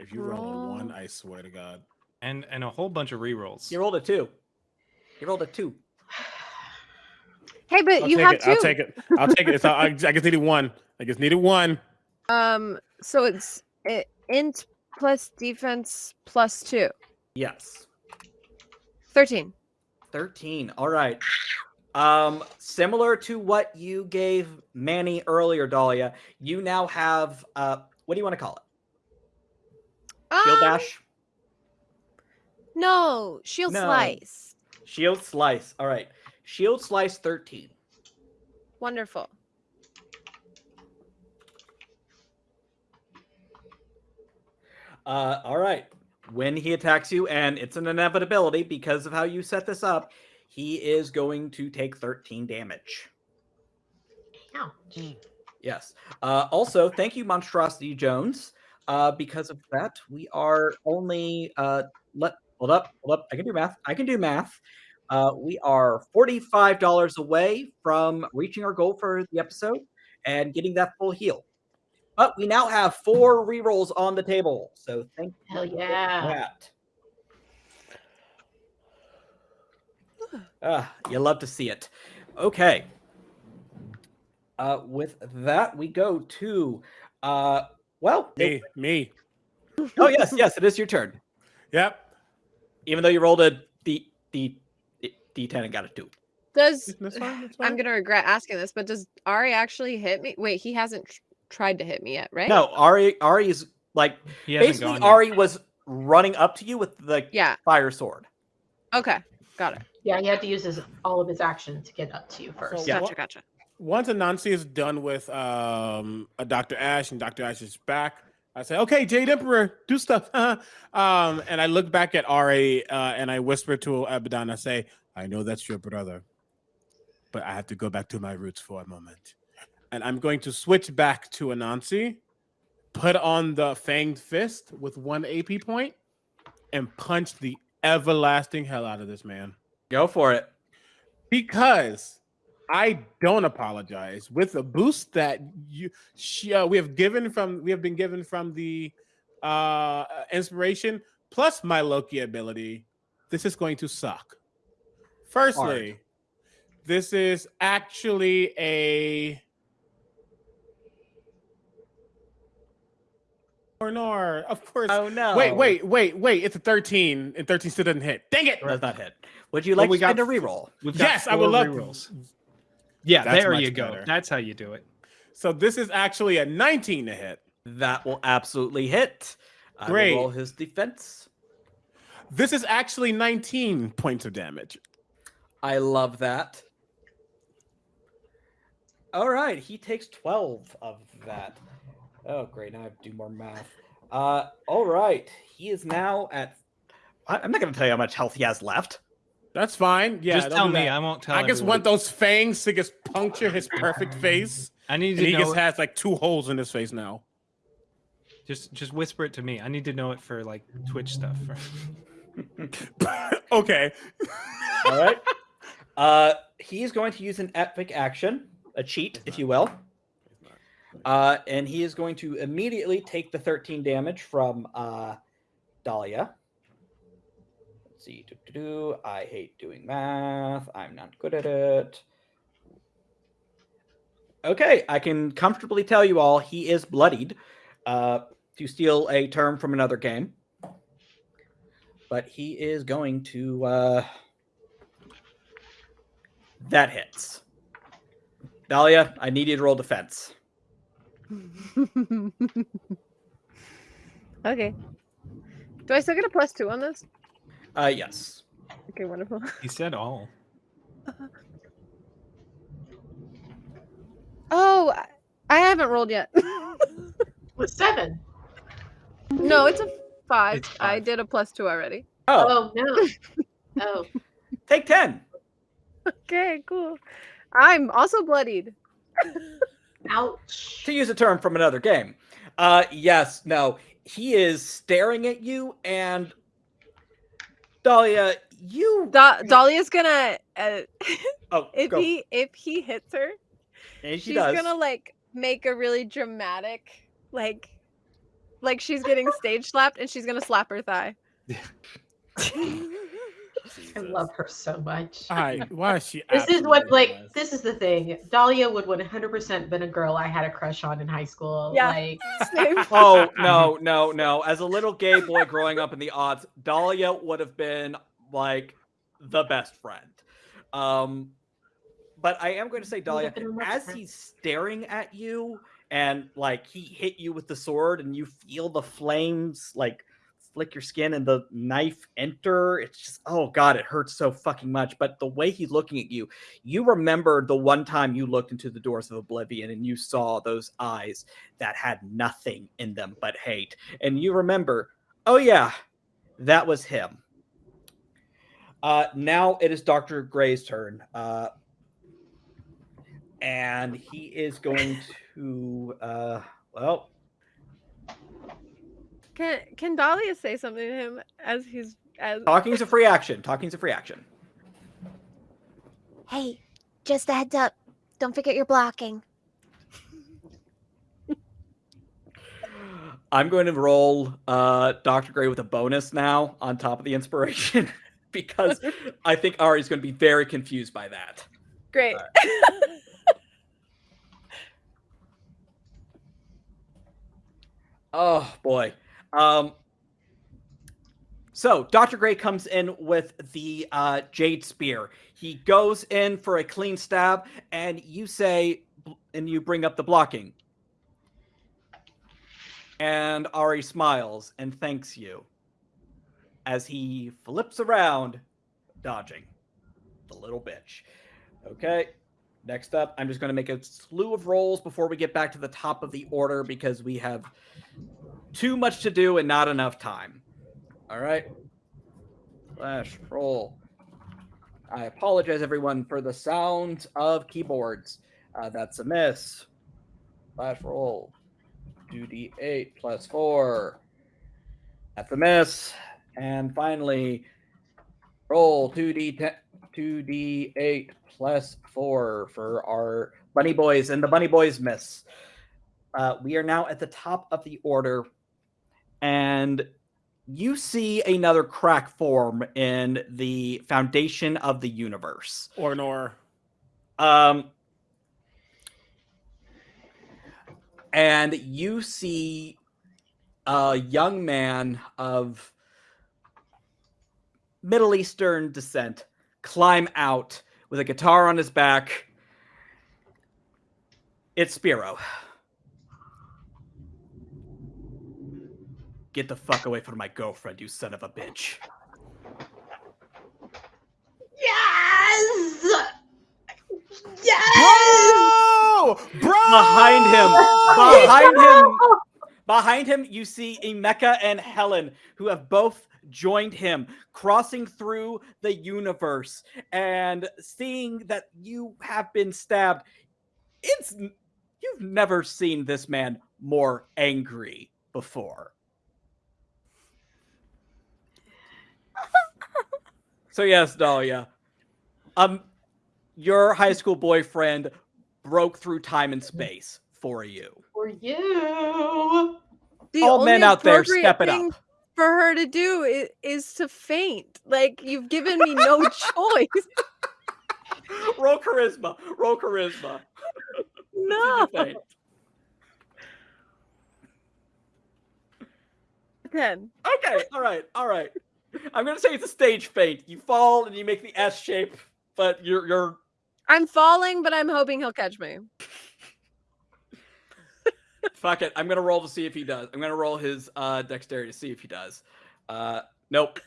If you roll a one, I swear to God.
And and a whole bunch of rerolls.
You rolled a two. You rolled a two.
Hey, but
I'll
you
take
have
it.
two.
I'll take it. I'll take it. It's, I, I just needed one. I just needed one.
Um, so it's it, int plus defense plus two.
Yes.
13.
13. All right. Um, similar to what you gave Manny earlier, Dahlia, you now have uh what do you want to call it? Shield
Um,
dash?
No, shield
No.
slice.
Shield slice. All right. Shield slice 13.
Wonderful.
Uh, all right. When he attacks you, and it's an inevitability because of how you set this up, he is going to take 13 damage.
Ouch.
Yes. Uh, also, thank you, Monstrosity Jones. Uh, because of that, we are only uh, let hold up, hold up. I can do math. I can do math. Uh, we are forty-five dollars away from reaching our goal for the episode and getting that full heal. But we now have four rerolls on the table, so thank you
Hell
for
yeah.
that. Ah, you love to see it. Okay. Uh, with that, we go to uh, well, it-
Me. Me.
oh yes, yes, it is your turn.
Yep.
Even though you rolled a D D D ten and got a two.
Does
That's fine. That's
I'm gonna regret asking this, but does Ari actually hit me? Wait, he hasn't tr- tried to hit me yet, right?
No, Ari Ari is like
He
basically
gone yet.
Ari was running up to you with the
Yeah.
fire sword.
Okay. Got it.
Yeah, he had to use his all of his action to get up to you first.
Yeah.
Gotcha. Gotcha.
Once Anansi is done with um, a Dr. Ash and Dr. Ash is back, I say, okay, Jade Emperor, do stuff. um, and I look back at Ra uh, and I whisper to Abaddon, I say, I know that's your brother, but I have to go back to my roots for a moment. And I'm going to switch back to Anansi, put on the fanged fist with one AP point, and punch the everlasting hell out of this man
Go for it.
because I don't apologize with the boost that you she, uh, we have given from we have been given from the uh inspiration plus my Loki ability. This is going to suck. Firstly, this is actually a or nor, of course.
Oh no.
Wait, wait, wait, wait! It's a thirteen, and thirteen still doesn't hit. Dang it!
Does not hit. Would you
Well,
like
we
to
got-
a reroll?
Yes, I would love
rerolls. Yeah,
That's
there you go.
better.
That's how you do it.
So this is actually a nineteen to hit.
That will absolutely hit. I will
Great.
roll his defense.
This is actually 19 points of damage.
I love that. All right, he takes 12 of that. Oh, great. Now I have to do more math. Uh, all right. He is now at. I- I'm not going to tell you how much health he has left.
That's fine. Yeah,
just tell me.
that.
I won't tell.
I just
everyone.
want those fangs to just puncture his perfect face.
I need
And
to
he
know.
just
it-
has like two holes in his face now.
Just just whisper it to me. I need to know it for like Twitch stuff.
okay.
All right. Uh, he's going to use an epic action, a cheat, if you will. Uh, and he is going to immediately take the 13 damage from uh, Dahlia. See. doo-doo-doo. I hate doing math. I'm not good at it. Okay, I can comfortably tell you all he is bloodied. Uh, to steal a term from another game. But he is going to. Uh, that hits. Dahlia, I need you to roll defense.
okay. Do I still get a plus two on this?
Uh, yes.
Okay, wonderful.
He said all.
Oh, I- I haven't rolled yet.
With seven.
no, it's a five.
It's
I did a plus two already.
Oh,
Oh no. Oh.
take 10.
Okay, cool. I'm also bloodied.
Ouch.
To use a term from another game. Uh, yes, no. He is staring at you, and Dahlia, you.
Da- Dahlia's gonna uh,
oh,
if
go.
he if he hits her,
and she
she's
does.
gonna like make a really dramatic like like she's getting stage slapped and she's gonna slap her thigh.
I love her so much.
All right, why is she?
This is what like
was?
this is the thing. Dahlia would 100% been a girl I had a crush on in high school.
Yeah.
Like
Oh no, no, no! As a little gay boy growing up in the odds, Dahlia would have been like the best friend. Um, but I am going to say, Dahlia,
been a much
as
friend.
he's staring at you and like he hit you with the sword, and you feel the flames like flick your skin and the knife enter. It's just oh god, it hurts so fucking much. But the way he's looking at you, you remember the one time you looked into the doors of oblivion and you saw those eyes that had nothing in them but hate. And you remember, oh yeah, that was him. Uh, now it is Dr. Gray's turn. Uh, and he is going to, uh, well,
Can can Dahlia say something to him as he's as
talking's a free action. Talking's a free action.
Hey, just a heads up. Don't forget your blocking.
I'm going to roll uh, Dr. Gray with a bonus now on top of the inspiration because I think Ari's going to be very confused by that.
great.
Oh boy. Um so Dr. Gray comes in with the uh, Jade Spear. He goes in for a clean stab, and you say, and you bring up the blocking. And Ari smiles and thanks you as he flips around, dodging the little bitch. Okay. Next up, I'm just going to make a slew of rolls before we get back to the top of the order because we have too much to do and not enough time. All right. Flash roll. I apologize, everyone, for the sound of keyboards. Uh, that's a miss. Flash roll. 2d8 plus 4. That's a miss. And finally, roll 2d10, 2d8 plus 4 for our bunny boys. And the bunny boys miss. Uh, we are now at the top of the order and you see another crack form in the foundation of the universe.
or nor.
Um, and you see a young man of Middle Eastern descent climb out with a guitar on his back. It's Spiro. Get the fuck away from my girlfriend, you son of a bitch.
Yes! Yes!
Bro, bro.
Behind him, behind him, behind him, you see Emeka and Helen, who have both joined him, crossing through the universe and seeing that you have been stabbed. It's you've never seen this man more angry before. So yes, Dahlia. Um your high school boyfriend broke through time and space for you.
For you.
The
All men out there,
appropriate
step it up.
For her to do is, is to faint. Like you've given me no choice.
roll charisma. Roll charisma.
No.
Faint.
Ten.
Okay, all right, all right. I'm gonna say it's a stage faint. You fall and you make the S shape, but you're you're
I'm falling, but I'm hoping he'll catch me.
fuck it. I'm gonna roll to see if he does. I'm gonna roll his uh dexterity to see if he does. Uh nope.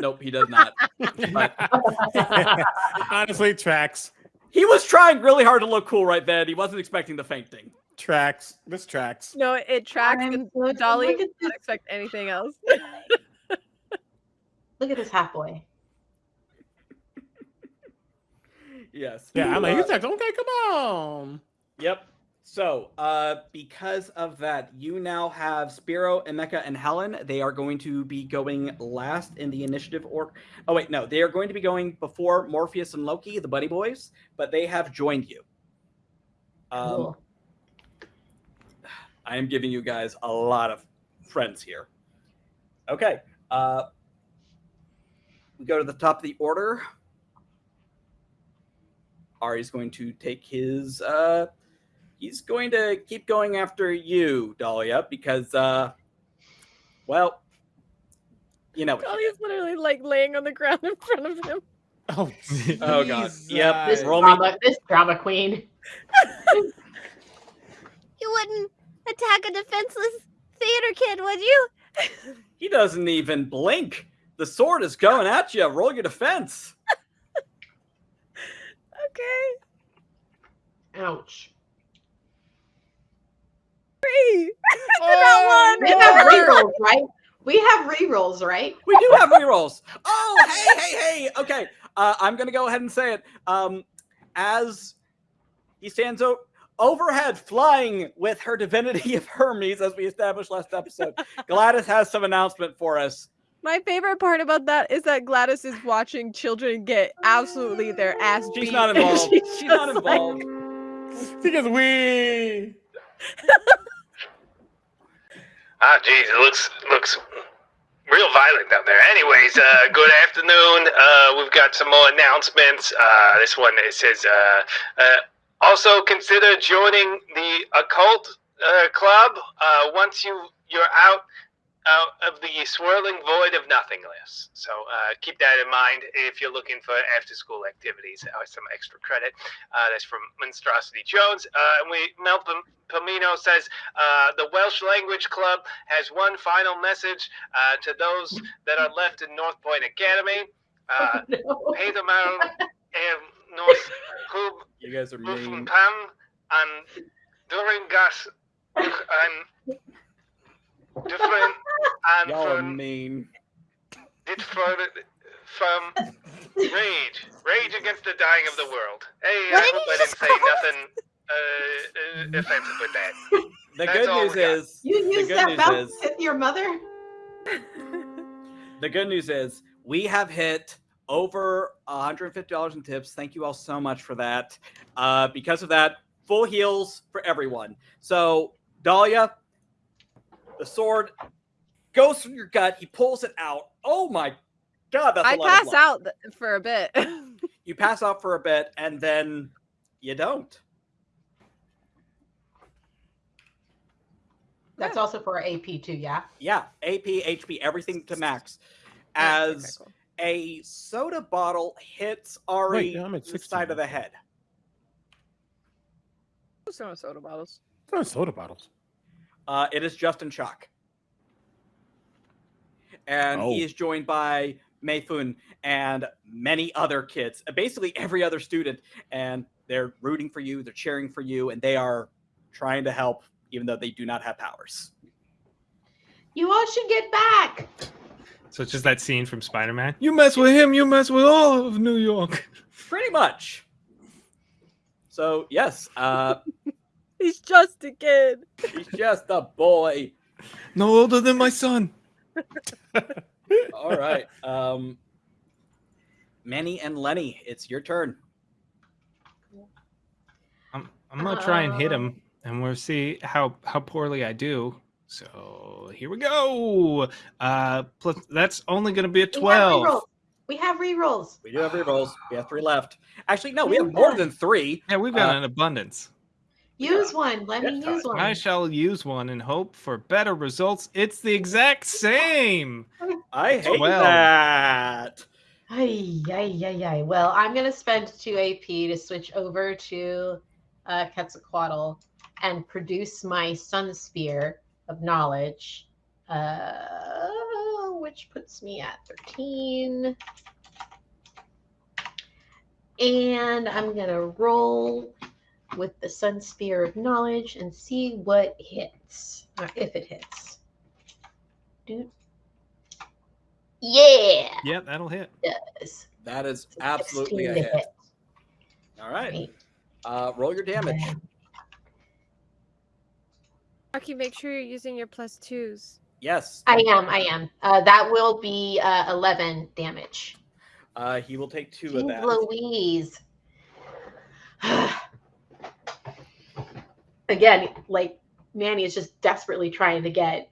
Nope, he does not.
Honestly, tracks.
he was trying really hard to look cool right then. He wasn't expecting the fainting.
Tracks. This tracks.
No, it, it tracks,
I'm
and
so-
Dolly
look at
did not expect anything else.
Look at this half boy.
Yes.
Yeah, I'm like,
Uh,
he's like, okay, come on.
Yep. So, uh, because of that, you now have Spiro, Emeka, and Helen. They are going to be going last in the initiative order. Oh wait, no, they are going to be going before Morpheus and Loki, the Buddy Boys, but they have joined you. Um,
Cool.
I am giving you guys a lot of friends here. Okay. Uh, we go to the top of the order. Ari's going to take his. Uh, he's going to keep going after you, Dahlia, because, uh, well, you know.
Dolly's literally like laying on the ground in front of him.
Oh,
Oh, God. Yep.
This
roll me-
drama, this drama queen.
You wouldn't attack a defenseless theater kid, would you?
He doesn't even blink. The sword is going at you. Roll your defense.
Okay.
Ouch.
Three.
Oh,
We have rerolls, right? We have rerolls, right?
We do have rerolls. Oh, hey, hey, hey. Okay, uh, I'm gonna go ahead and say it. Um, as he stands o- overhead, flying with her divinity of Hermes, as we established last episode, Gladys has some announcement for us.
My favorite part about that is that Gladys is watching children get absolutely their ass beat.
She's not involved.
she's
She's not
just like-
involved.
Because we.
Ah, geez, it looks looks real violent down there. Anyways, uh, good afternoon. Uh, we've got some more announcements. Uh, this one it says, uh, uh, also consider joining the occult uh, club uh, once you you're out out of the swirling void of nothingness. So uh, keep that in mind if you're looking for after school activities or some extra credit. Uh, that's from Monstrosity Jones. Uh, and we Mel Pam- Palmino says uh, the Welsh Language Club has one final message uh, to those that are left in North Point Academy. Uh,
No.
Peter and North Hub
You guys are mean.
Pam and during gas and different and
Y'all
from
mean.
it from from rage rage against the dying of the world. Hey,
What
I
did
hope
you
I didn't say
call
nothing uh, uh, offensive with that.
The
That's
good news is
You
the
used that
news
mouth
is
with your mother?
the good news is we have hit over $150 in tips. Thank you all so much for that. Uh, because of that, full heals for everyone. So, Dahlia, the sword goes through your gut. He pulls it out. Oh my god, that's a
I
lot
pass
blood.
out for a bit.
You pass out for a bit, and then you don't.
That's also for AP too, yeah?
Yeah, AP, HP, everything to max. As
cool.
a soda bottle hits Ari
Wait, I'm at
the
16
side of the head.
Who's throwing soda bottles?
It's not soda bottles.
Uh, it is Justin Shock. And
Oh.
he is joined by Mayfun and many other kids, uh, basically every other student. And they're rooting for you, they're cheering for you, and they are trying to help, even though they do not have powers.
You all should get back.
So it's just that scene from Spider Man. You mess with him, you mess with all of New York.
Pretty much. So, yes, uh,
He's just a kid.
he's just a boy.
No older than my son.
All right. Um, Manny and Lenny, it's your turn.
I'm, I'm gonna try and hit him and we'll see how how poorly I do. So here we go. Uh, plus that's only going to be a twelve.
We have rerolls.
We do have rerolls. We have three left. Actually, no, we have more than three.
Yeah, we've got
Uh,
an abundance.
Use one. Let me use one.
I shall use one and hope for better results. It's the exact same.
I hate
Twelve.
that.
Ay, ay, ay, ay. Well, I'm going to spend 2 AP to switch over to uh, Quetzalcoatl and produce my Sun Spear of Knowledge, uh, which puts me at 13. And I'm going to roll with the Sun Spear of Knowledge and see what hits, or if it hits. Dude. Yeah.
Yep, that'll hit.
Yes.
That is absolutely a
16 to
hit. All right.
Right.
Uh, roll your damage.
Rocky, make sure you're using your plus twos.
Yes.
I am. I am. Uh, that will be uh, 11 damage.
Uh, he will take two of that.
Louise. Again, like Manny is just desperately trying to get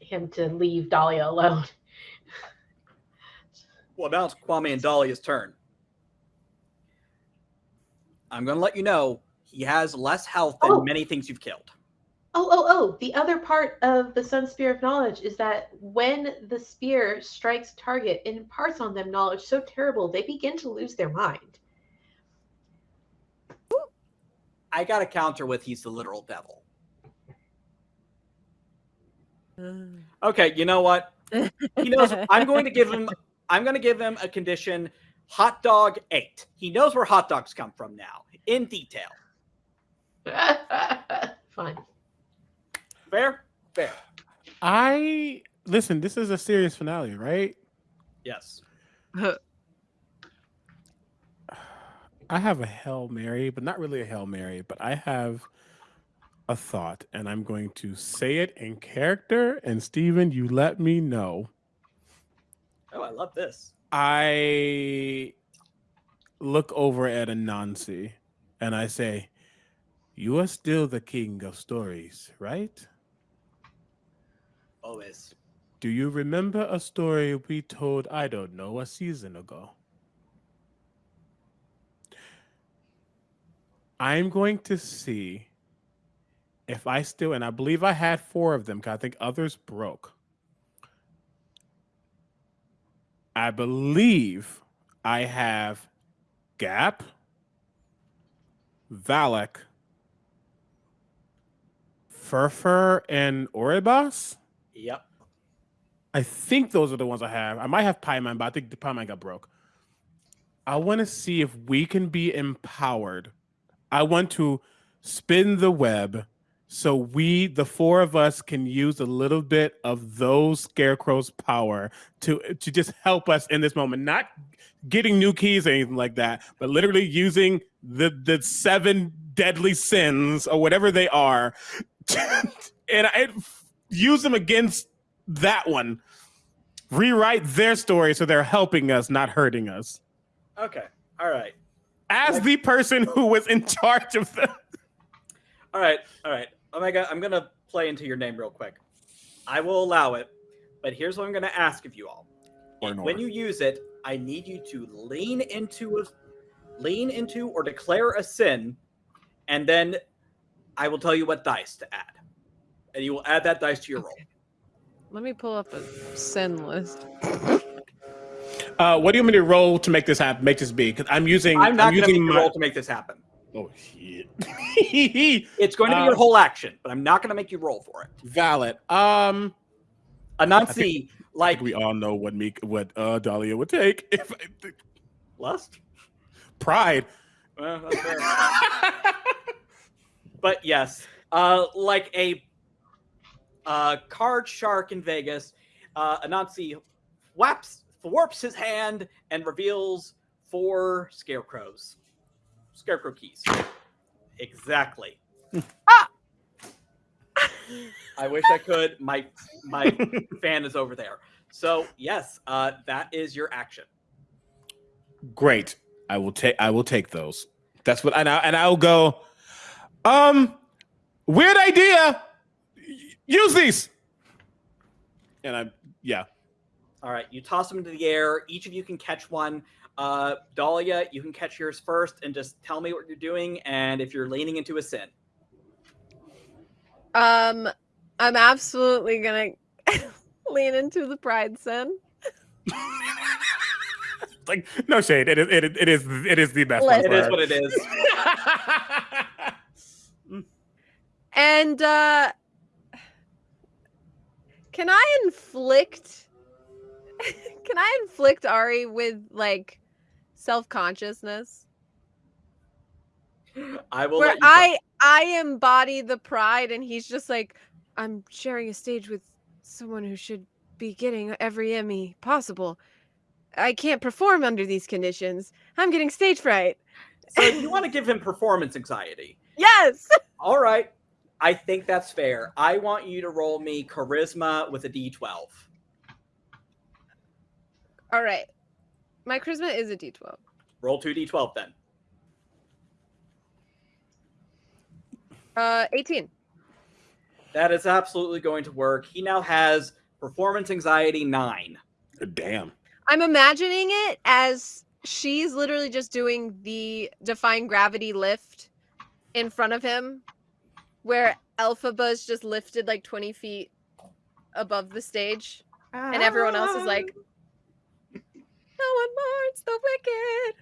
him to leave Dahlia alone.
Well, now it's Kwame and Dahlia's turn. I'm going to let you know he has less health than
Oh.
many things you've killed.
Oh, oh, oh. The other part of the Sun Spear of Knowledge is that when the spear strikes target, it imparts on them knowledge so terrible they begin to lose their mind.
I got a counter with he's the literal devil. Okay, you know what? He knows I'm going to give him I'm going to give him a condition hot dog 8. He knows where hot dogs come from now in detail.
Fine.
Fair? Fair.
I listen. This is a serious finale, right?
Yes.
I have a hail mary, but not really a hail mary. But I have a thought, and I'm going to say it in character. And Steven, you let me know.
Oh, I love this.
I look over at Anansi and I say, You are still the king of stories, right?
Always.
Do you remember a story we told, I don't know, a season ago? I'm going to see if I still, and I believe I had four of them because I think others broke. I believe I have Gaap, Valak, Furfur, and Orobas.
Yep.
I think those are the ones I have. I might have Paimon, but I think the Paimon got broke. I want to see if we can be empowered. I want to spin the web so we, the four of us, can use a little bit of those scarecrows' power to to just help us in this moment. Not getting new keys or anything like that, but literally using the the seven deadly sins or whatever they are, and I use them against that one. Rewrite their story so they're helping us, not hurting us.
Okay. All right.
As the person who was in charge of them.
All right. All right. Omega, I'm going to play into your name real quick. I will allow it, but here's what I'm going to ask of you all. When you use it, I need you to lean into a lean into or declare a sin, and then I will tell you what dice to add. And you will add that dice to your roll.
Let me pull up a sin list.
Uh, what do you want me to roll to make this happen? Make this be? Because I'm using.
I'm not going to
using my-
roll to make this happen.
Oh shit.
It's going to be
Uh,
your whole action, but I'm not going to make you roll for it.
Valid. Um,
Anansi, like
think we all know what me what uh Dahlia would take if I,
lust.
pride.
Well, but yes, uh, like a uh, card shark in Vegas, uh, Anansi whaps, warps his hand and reveals four scarecrows. Scarecrow keys. Exactly. ah! I wish I could. My my fan is over there. So yes, uh, that is your action.
Great. I will take. I will take those. That's what. And I and I'll go. Um, Weird idea. Use these. And I'm yeah.
All right, you toss them into the air. Each of you can catch one. Uh, Dahlia, you can catch yours first, and just tell me what you're doing, and if you're leaning into a sin.
Um, I'm absolutely gonna lean into the pride sin.
like no shade. It is. It, is- it is. It is the best. one
Listen.
It is what it is.
And uh can I inflict can I inflict Ari with like self-consciousness?
I will.
Where. I I embody the pride and he's just like I'm sharing a stage with someone who should be getting every Emmy possible. I can't perform under these conditions. I'm getting stage fright.
So you want to give him performance anxiety.
Yes.
All right. I think that's fair. I want you to roll me charisma with a d12.
All right. My charisma is a D12.
Roll 2d12 then.
Uh 18.
That is absolutely going to work. He now has performance anxiety 9.
Damn.
I'm imagining it as she's literally just doing the defying gravity lift in front of him, where Elphaba is just lifted like 20 feet above the stage, and everyone else is like, No one mourns the wicked.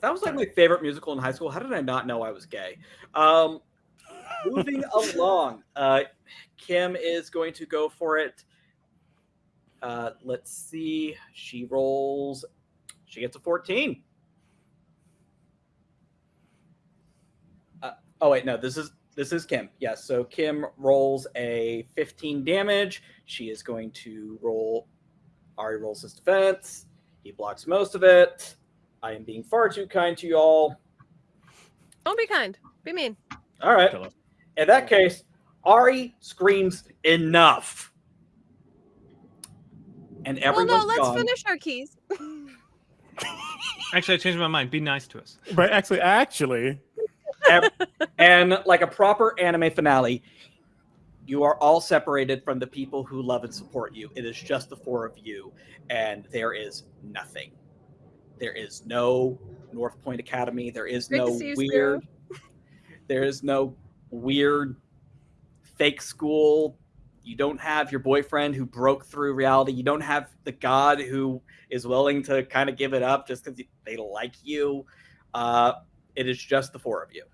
That was like my favorite musical in high school. How did I not know I was gay? Um, moving along, uh, Kim is going to go for it. Uh, let's see. She rolls. She gets a 14. Uh, oh wait, no. This is this is Kim. Yes. So Kim rolls a 15 damage. She is going to roll. Ari rolls his defense. He blocks most of it. I am being far too kind to you all.
Don't be kind. Be mean.
All right.
Kill.
In that case, Ari screams enough. And
everyone.
Well,
no, let's
gone.
finish our keys.
Actually, I changed my mind. Be nice to us.
But actually, actually,
and like a proper anime finale, you are all separated from the people who love and support you. It is just the four of you, and there is nothing. There is no North Point Academy. There is
Great
no weird. There is no weird fake school. You don't have your boyfriend who broke through reality. You don't have the god who is willing to kind of give it up just because they like you. Uh, it is just the four of you.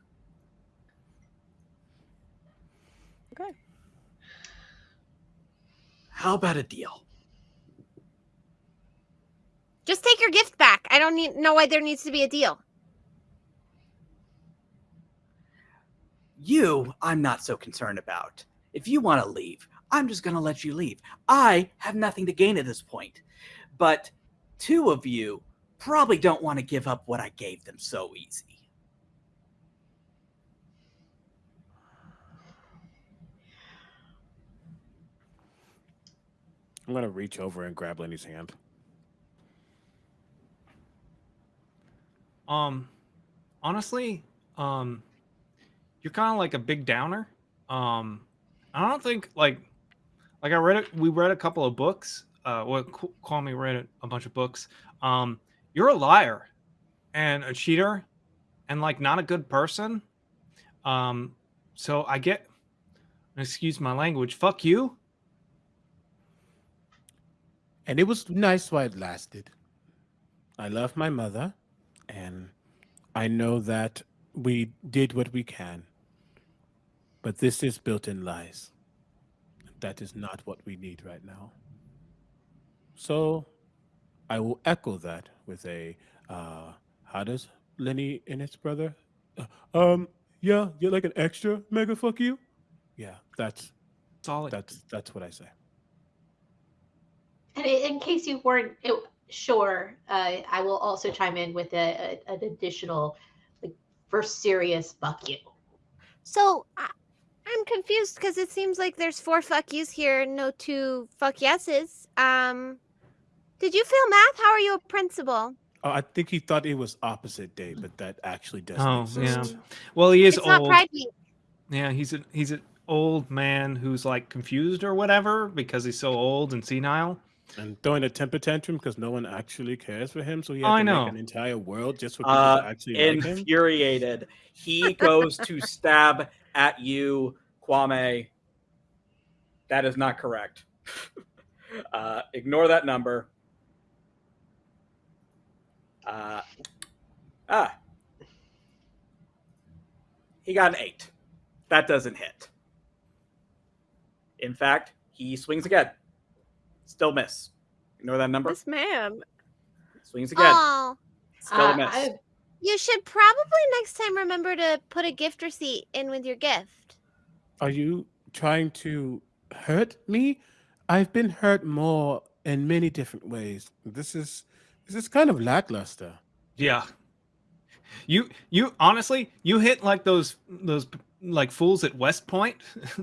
Okay.
How about a deal?
Just take your gift back. I don't need know why there needs to be a deal.
You, I'm not so concerned about. If you want to leave, I'm just going to let you leave. I have nothing to gain at this point. But two of you probably don't want to give up what I gave them so easy.
I'm gonna reach over and grab Lenny's hand.
Um, honestly, um, you're kind of like a big downer. Um, I don't think like, like I read it. We read a couple of books. Uh, what call me read a bunch of books. Um, you're a liar, and a cheater, and like not a good person. Um, so I get, excuse my language. Fuck you.
And it was nice while it lasted. I love my mother, and I know that we did what we can. But this is built in lies. That is not what we need right now. So I will echo that with a uh, how does Lenny and his brother? Uh, um, yeah, you're like an extra mega fuck you. Yeah, that's
Solid.
that's that's what I say.
And in case you weren't sure, uh, I will also chime in with a, a, an additional, like, for serious fuck you.
So I, I'm confused because it seems like there's four fuck yous here, no two fuck yeses. Um, did you fail math? How are you a principal?
Oh, I think he thought it was opposite day, but that actually doesn't
Oh, yeah. Well, he is
It's not
old.
Pride Week.
Yeah, he's a he's an old man who's like confused or whatever because he's so old and senile.
And throwing a temper tantrum because no one actually cares for him, so he had
I
to
know.
make an entire world just for people
Uh,
to actually like him.
infuriated. He goes to stab at you, Kwame. That is not correct. uh, ignore that number. Uh, ah. He got an eight. That doesn't hit. In fact, he swings again. Still miss. Ignore that number.
This man.
Swings again.
Oh,
Still
Uh,
miss.
I-
you should probably next time remember to put a gift receipt in with your gift.
Are you trying to hurt me? I've been hurt more in many different ways. This is this is kind of lackluster.
Yeah. You you honestly you hit like those those like fools at West Point.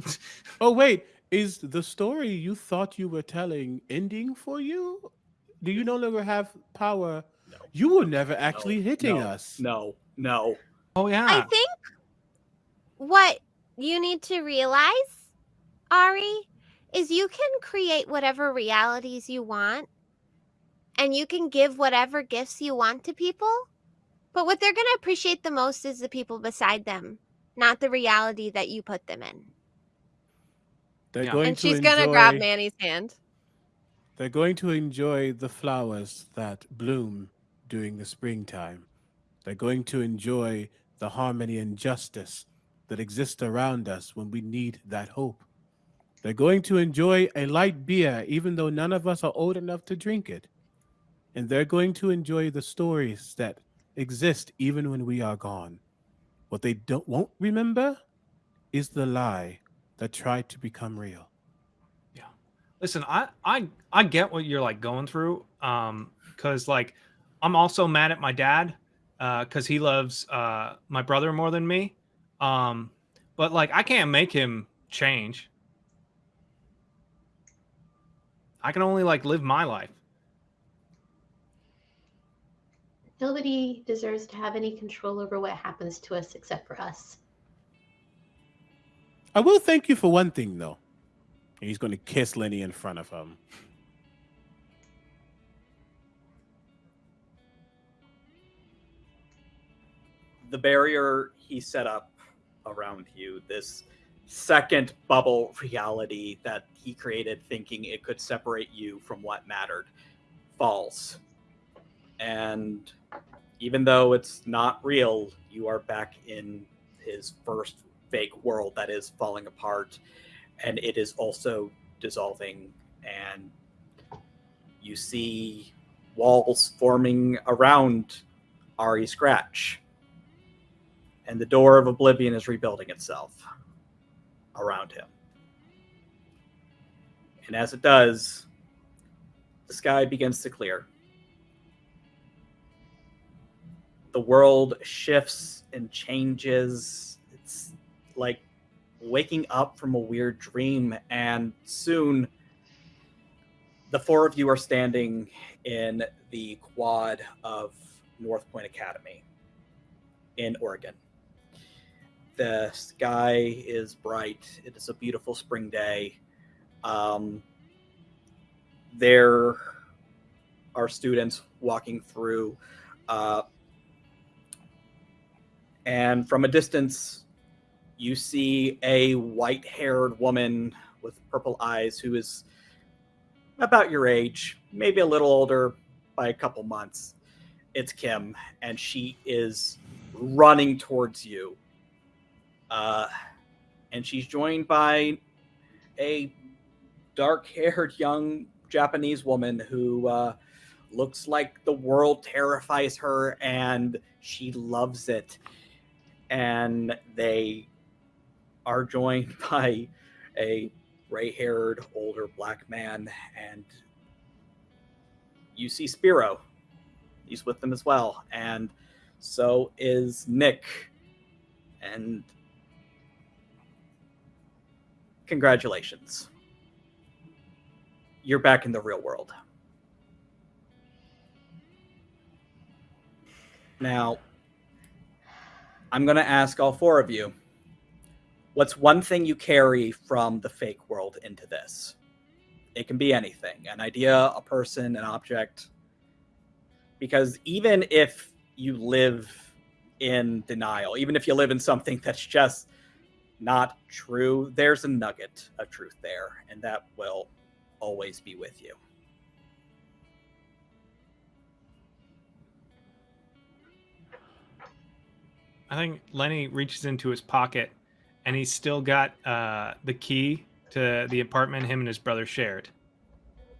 Oh wait, is the story you thought you were telling ending for you? Do you no longer have power?
No.
You were never actually hitting
no,
us.
No, no.
oh yeah.
I think what you need to realize, Ari, is you can create whatever realities you want and you can give whatever gifts you want to people. But what they're going to appreciate the most is the people beside them, not the reality that you put them in.
They're
Yeah.
going
And
to
she's gonna grab Manny's hand.
They're going to enjoy the flowers that bloom during the springtime. They're going to enjoy the harmony and justice that exist around us when we need that hope. They're going to enjoy a light beer, even though none of us are old enough to drink it. And they're going to enjoy the stories that exist even when we are gone. What they don't won't remember is the lie that tried to become real. Yeah.
Listen, I I I get what you're like going through. Um, because like I'm also mad at my dad, uh, because he loves uh my brother more than me. Um, but like I can't make him change. I can only like live my life.
Nobody deserves to have any control over what happens to us except for us.
I will thank you for one thing, though. And he's going to kiss Lenny in front of him.
the barrier he set up around you, this second bubble reality that he created thinking it could separate you from what mattered, falls. And even though it's not real, you are back in his first fake world that is falling apart and it is also dissolving and you see walls forming around Ari Scratch and the door of oblivion is rebuilding itself around him. And as it does, the sky begins to clear. The world shifts and changes. Like waking up from a weird dream, and soon the four of you are standing in the quad of North Point Academy in Oregon. The sky is bright. It is a beautiful spring day. Um, there are students walking through, uh, and from a distance, you see a white haired woman with purple eyes who is about your age, maybe a little older by a couple months. It's Kim, and she is running towards you. Uh, and she's joined by a dark haired young Japanese woman who uh, looks like the world terrifies her and she loves it. And they are joined by a gray haired older black man. And you see Spiro. He's with them as well. And so is Nick. And congratulations. You're back in the real world. Now, I'm going to ask all four of you what's one thing you carry from the fake world into this? It can be anything an idea, a person, an object. Because even if you live in denial, even if you live in something that's just not true, there's a nugget of truth there, and that will always be with you.
I think Lenny reaches into his pocket and he's still got uh, the key to the apartment him and his brother shared.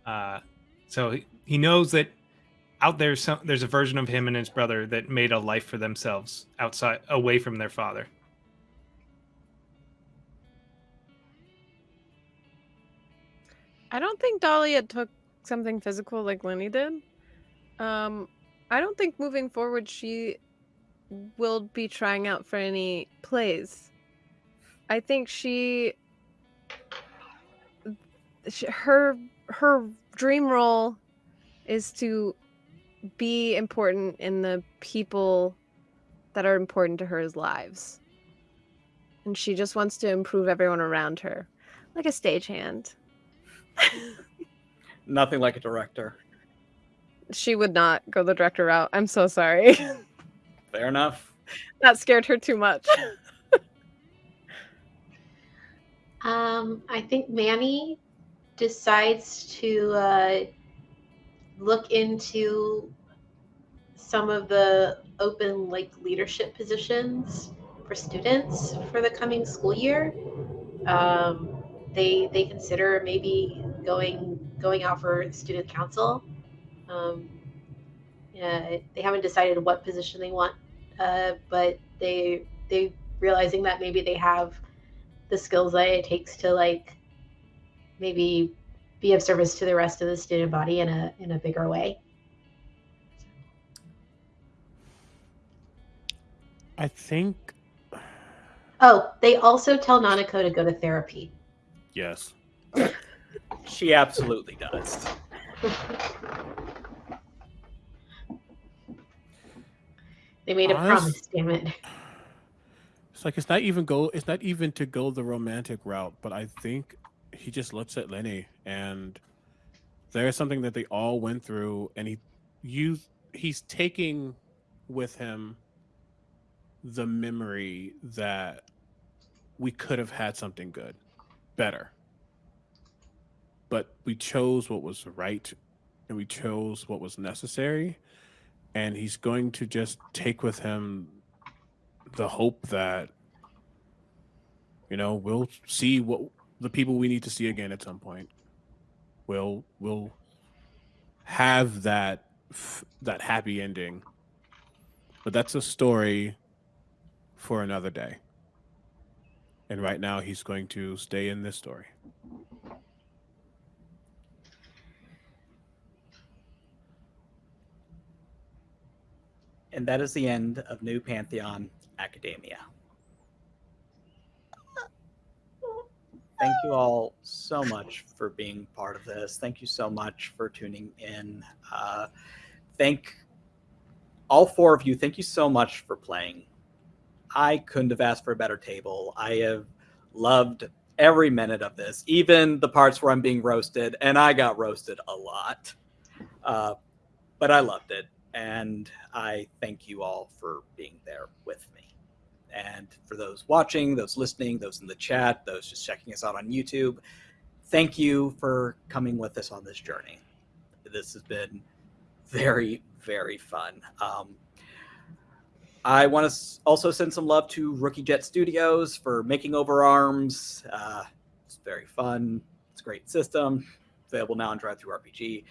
Uh, so he, he knows that out there some, there's a version of him and his brother that made a life for themselves outside away from their father.
I don't think Dahlia took something physical like Lenny did. Um, I don't think moving forward she will be trying out for any plays. I think she, she her her dream role is to be important in the people that are important to her lives. And she just wants to improve everyone around her, like a stagehand.
Nothing like a director.
She would not go the director route. I'm so sorry.
Fair enough.
that scared her too much.
Um, I think Manny decides to uh, look into some of the open like leadership positions for students for the coming school year. Um, they they consider maybe going going out for student council. Um, yeah, they haven't decided what position they want, uh, but they they realizing that maybe they have the skills that it takes to like maybe be of service to the rest of the student body in a in a bigger way.
I think
Oh, they also tell Nanako to go to therapy.
yes.
She absolutely does.
They made a
Honest-
promise, damn it.
It's like it's not even go. It's not even to go the romantic route, but I think he just looks at Lenny, and there's something that they all went through, and he, you, he's taking with him the memory that we could have had something good, better, but we chose what was right, and we chose what was necessary, and he's going to just take with him the hope that you know we'll see what the people we need to see again at some point. We'll we'll have that that happy ending. But that's a story for another day. And right now he's going to stay in this story.
And that is the end of New Pantheon Academia. Thank you all so much for being part of this. Thank you so much for tuning in. Uh, thank all four of you. Thank you so much for playing. I couldn't have asked for a better table. I have loved every minute of this, even the parts where I'm being roasted, and I got roasted a lot. Uh, but I loved it and I thank you all for being there with me. And for those watching, those listening, those in the chat, those just checking us out on YouTube, thank you for coming with us on this journey. This has been very, very fun. Um, I want to also send some love to Rookie Jet Studios for making over arms. Uh, it's very fun. It's a great system. Available now on DriveThruRPG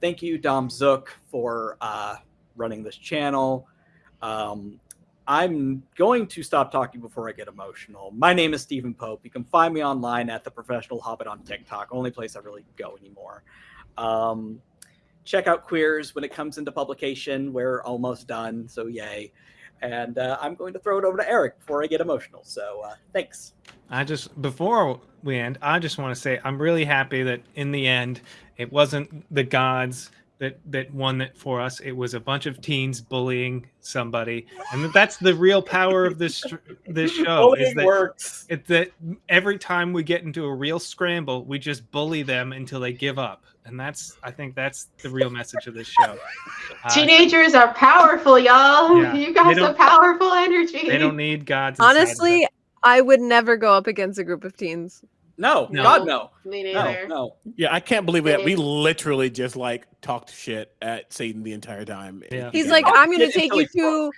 thank you, Dom Zook, for uh, running this channel. Um, I'm going to stop talking before I get emotional. My name is Steven Pope. You can find me online at the Professional Hobbit on TikTok, only place I really go anymore. Um, check out Queers when it comes into publication. We're almost done, so yay. And uh, I'm going to throw it over to Eric before I get emotional. So uh, thanks.
I just before we end, I just want to say I'm really happy that in the end it wasn't the gods that that won it for us. It was a bunch of teens bullying somebody, and that's the real power of this this show. is that
works.
it's that every time we get into a real scramble, we just bully them until they give up, and that's I think that's the real message of this show. Uh,
Teenagers are powerful, y'all.
Yeah.
You
They
got some powerful energy.
they don't need gods.
Honestly. I would never go up against a group of teens.
No,
No.
God no,
Me
no,
neither.
no.
Yeah, I can't believe that we literally just like talked shit at Satan the entire time.
Yeah.
He's
Yeah.
like, I'm going to take you to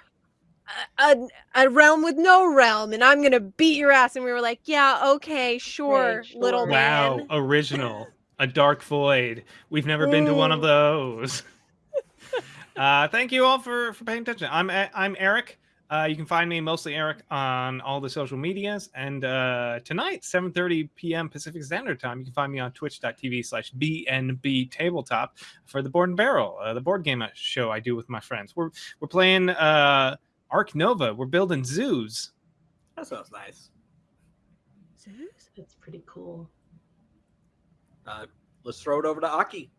a, a, a realm with no realm, and I'm going to beat your ass. And we were like, yeah, okay, sure,
sure.
little
wow,
man.
original, a dark void. We've never been to one of those. uh, thank you all for for paying attention. I'm I'm Eric. Uh, you can find me mostly Eric on all the social medias. And uh, tonight, 7:30 p.m. Pacific Standard Time, you can find me on Twitch.tv/slash BNB Tabletop for the Board and Barrel, uh, the board game show I do with my friends. We're we're playing uh, Ark Nova. We're building zoos.
That sounds nice. Zoos?
That's pretty cool.
Uh, let's throw it over to Aki.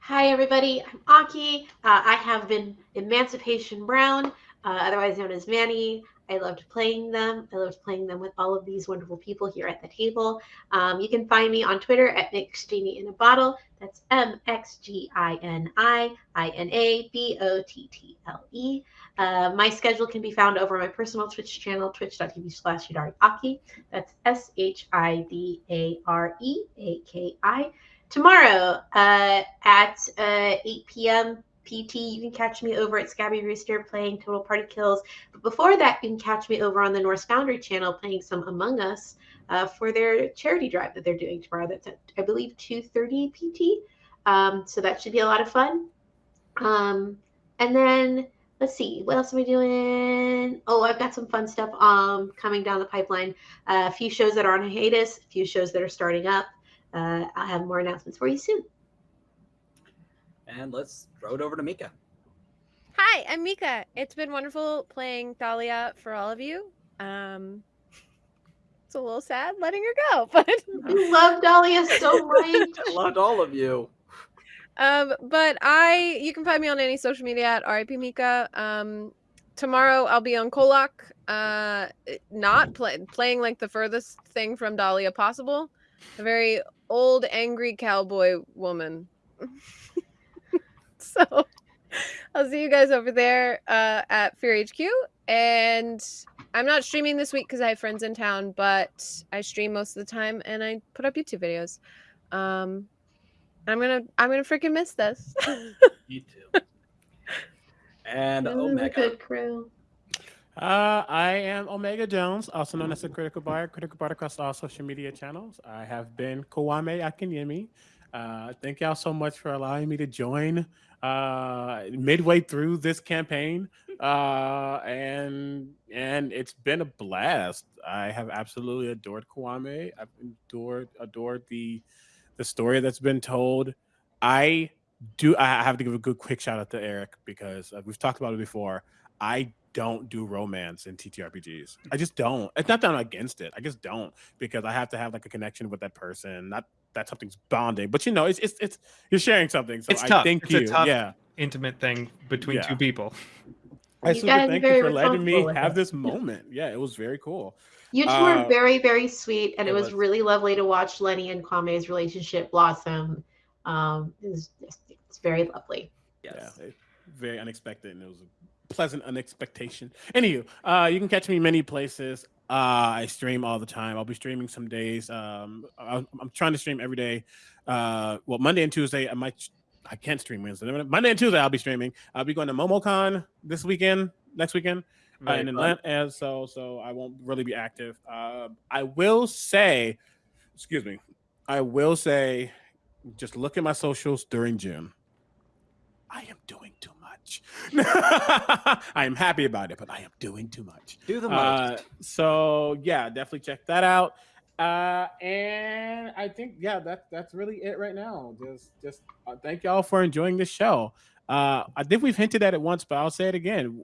Hi, everybody. I'm Aki. Uh, I have been Emancipation Brown, uh, otherwise known as Manny. I loved playing them. I loved playing them with all of these wonderful people here at the table. Um, you can find me on Twitter at Mix in a Bottle. That's M X G I N I I N A B O T T L E. Uh, my schedule can be found over my personal Twitch channel, twitch.tv slash Aki. That's S H I D A R E A K I tomorrow uh, at uh, 8 p.m. PT. You can catch me over at Scabby Rooster playing Total Party Kills. But before that, you can catch me over on the Norse Foundry channel playing some Among Us uh, for their charity drive that they're doing tomorrow. That's at I believe 2:30 PT. Um, so that should be a lot of fun. Um, and then let's see what else am I doing? Oh, I've got some fun stuff um coming down the pipeline. Uh, a few shows that are on hiatus, a few shows that are starting up. Uh, I'll have more announcements for you soon.
And let's throw it over to Mika.
Hi, I'm Mika. It's been wonderful playing Dahlia for all of you. Um, it's a little sad letting her go, but
I love Dahlia so much.
I loved all of you.
um, but I you can find me on any social media at RIP Mika. Um, tomorrow I'll be on Kolak. Uh, not play, playing like the furthest thing from Dahlia possible. A very old, angry cowboy woman. so I'll see you guys over there uh, at Fear HQ. And I'm not streaming this week because I have friends in town, but I stream most of the time and I put up YouTube videos. Um, I'm gonna I'm gonna freaking miss this.
You too. And
This
Omega.
good crew.
Uh, I am Omega Jones, also known as the Critical Buyer, Critical Buyer across all social media channels. I have been Kwame Akinyemi. Uh, thank y'all so much for allowing me to join uh, midway through this campaign, uh, and and it's been a blast. I have absolutely adored Kwame. I've adored adored the the story that's been told. I do. I have to give a good quick shout out to Eric because uh, we've talked about it before. I don't do romance in TTRPGs. I just don't. It's not that I'm against it. I just don't because I have to have like a connection with that person. Not that something's bonding, but you know, it's it's it's you're sharing something. So
It's
I
tough.
thank
It's a
you.
tough
yeah.
Intimate thing between
Yeah.
two people.
I
You
super
gotta
thank you for letting me have
it.
this moment. Yeah, it was very cool.
You two
Uh,
are very, very sweet, and it,
it
was,
was.
really lovely to watch Lenny and Kwame's relationship blossom. Um, it was, it's very lovely.
Yes.
Yeah, very unexpected, and it was a pleasant unexpectation. Anywho, uh, you can catch me many places. Uh, I stream all the time. I'll be streaming some days. Um, I, I'm trying to stream every day. Uh, well, Monday and Tuesday, I might. I can't stream Wednesday. Monday and Tuesday, I'll be streaming. I'll be going to MomoCon this weekend, next weekend, uh, in. Atlanta, and so so I won't really be active. Uh, I will say, excuse me, I will say, just look at my socials during June. I am doing too much. I am happy about it, but I am doing too much.
Do the
Uh,
most.
so yeah, definitely check that out. Uh, and I think yeah, that that's really it right now. Just just uh, thank y'all for enjoying the show. Uh, I think we've hinted at it once, but I'll say it again.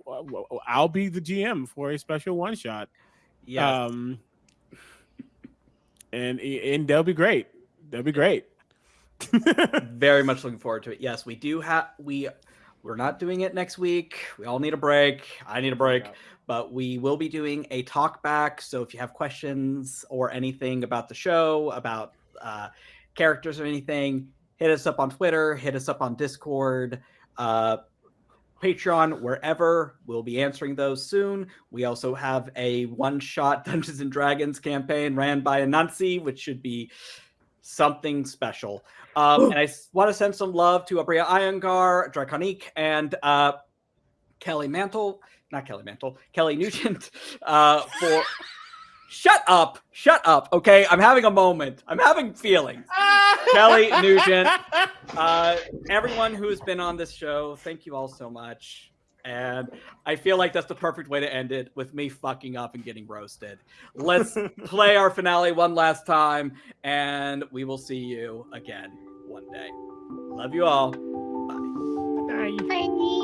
I'll be the GM for a special one shot.
yes.
Um, and and they'll be great. They'll be great.
very much looking forward to it. Yes, we do have we we're not doing it next week. We all need a break. I need a break,
Yeah.
but we will be doing a talk back. So if you have questions or anything about the show, about uh, characters or anything, hit us up on Twitter, hit us up on Discord, uh, Patreon, wherever. We'll be answering those soon. We also have a one-shot Dungeons and Dragons campaign ran by Anansi, which should be something special. Um, and I want to send some love to Abria Iyengar, Draconique, and uh, Kelly Mantle, not Kelly Mantle, Kelly Nugent, uh, for. Shut up! Shut up! Okay, I'm having a moment. I'm having feelings. Kelly Nugent, uh, everyone who's been on this show, thank you all so much. And I feel like that's the perfect way to end it with me fucking up and getting roasted. Let's play our finale one last time, and we will see you again one day. Love you all.
Bye.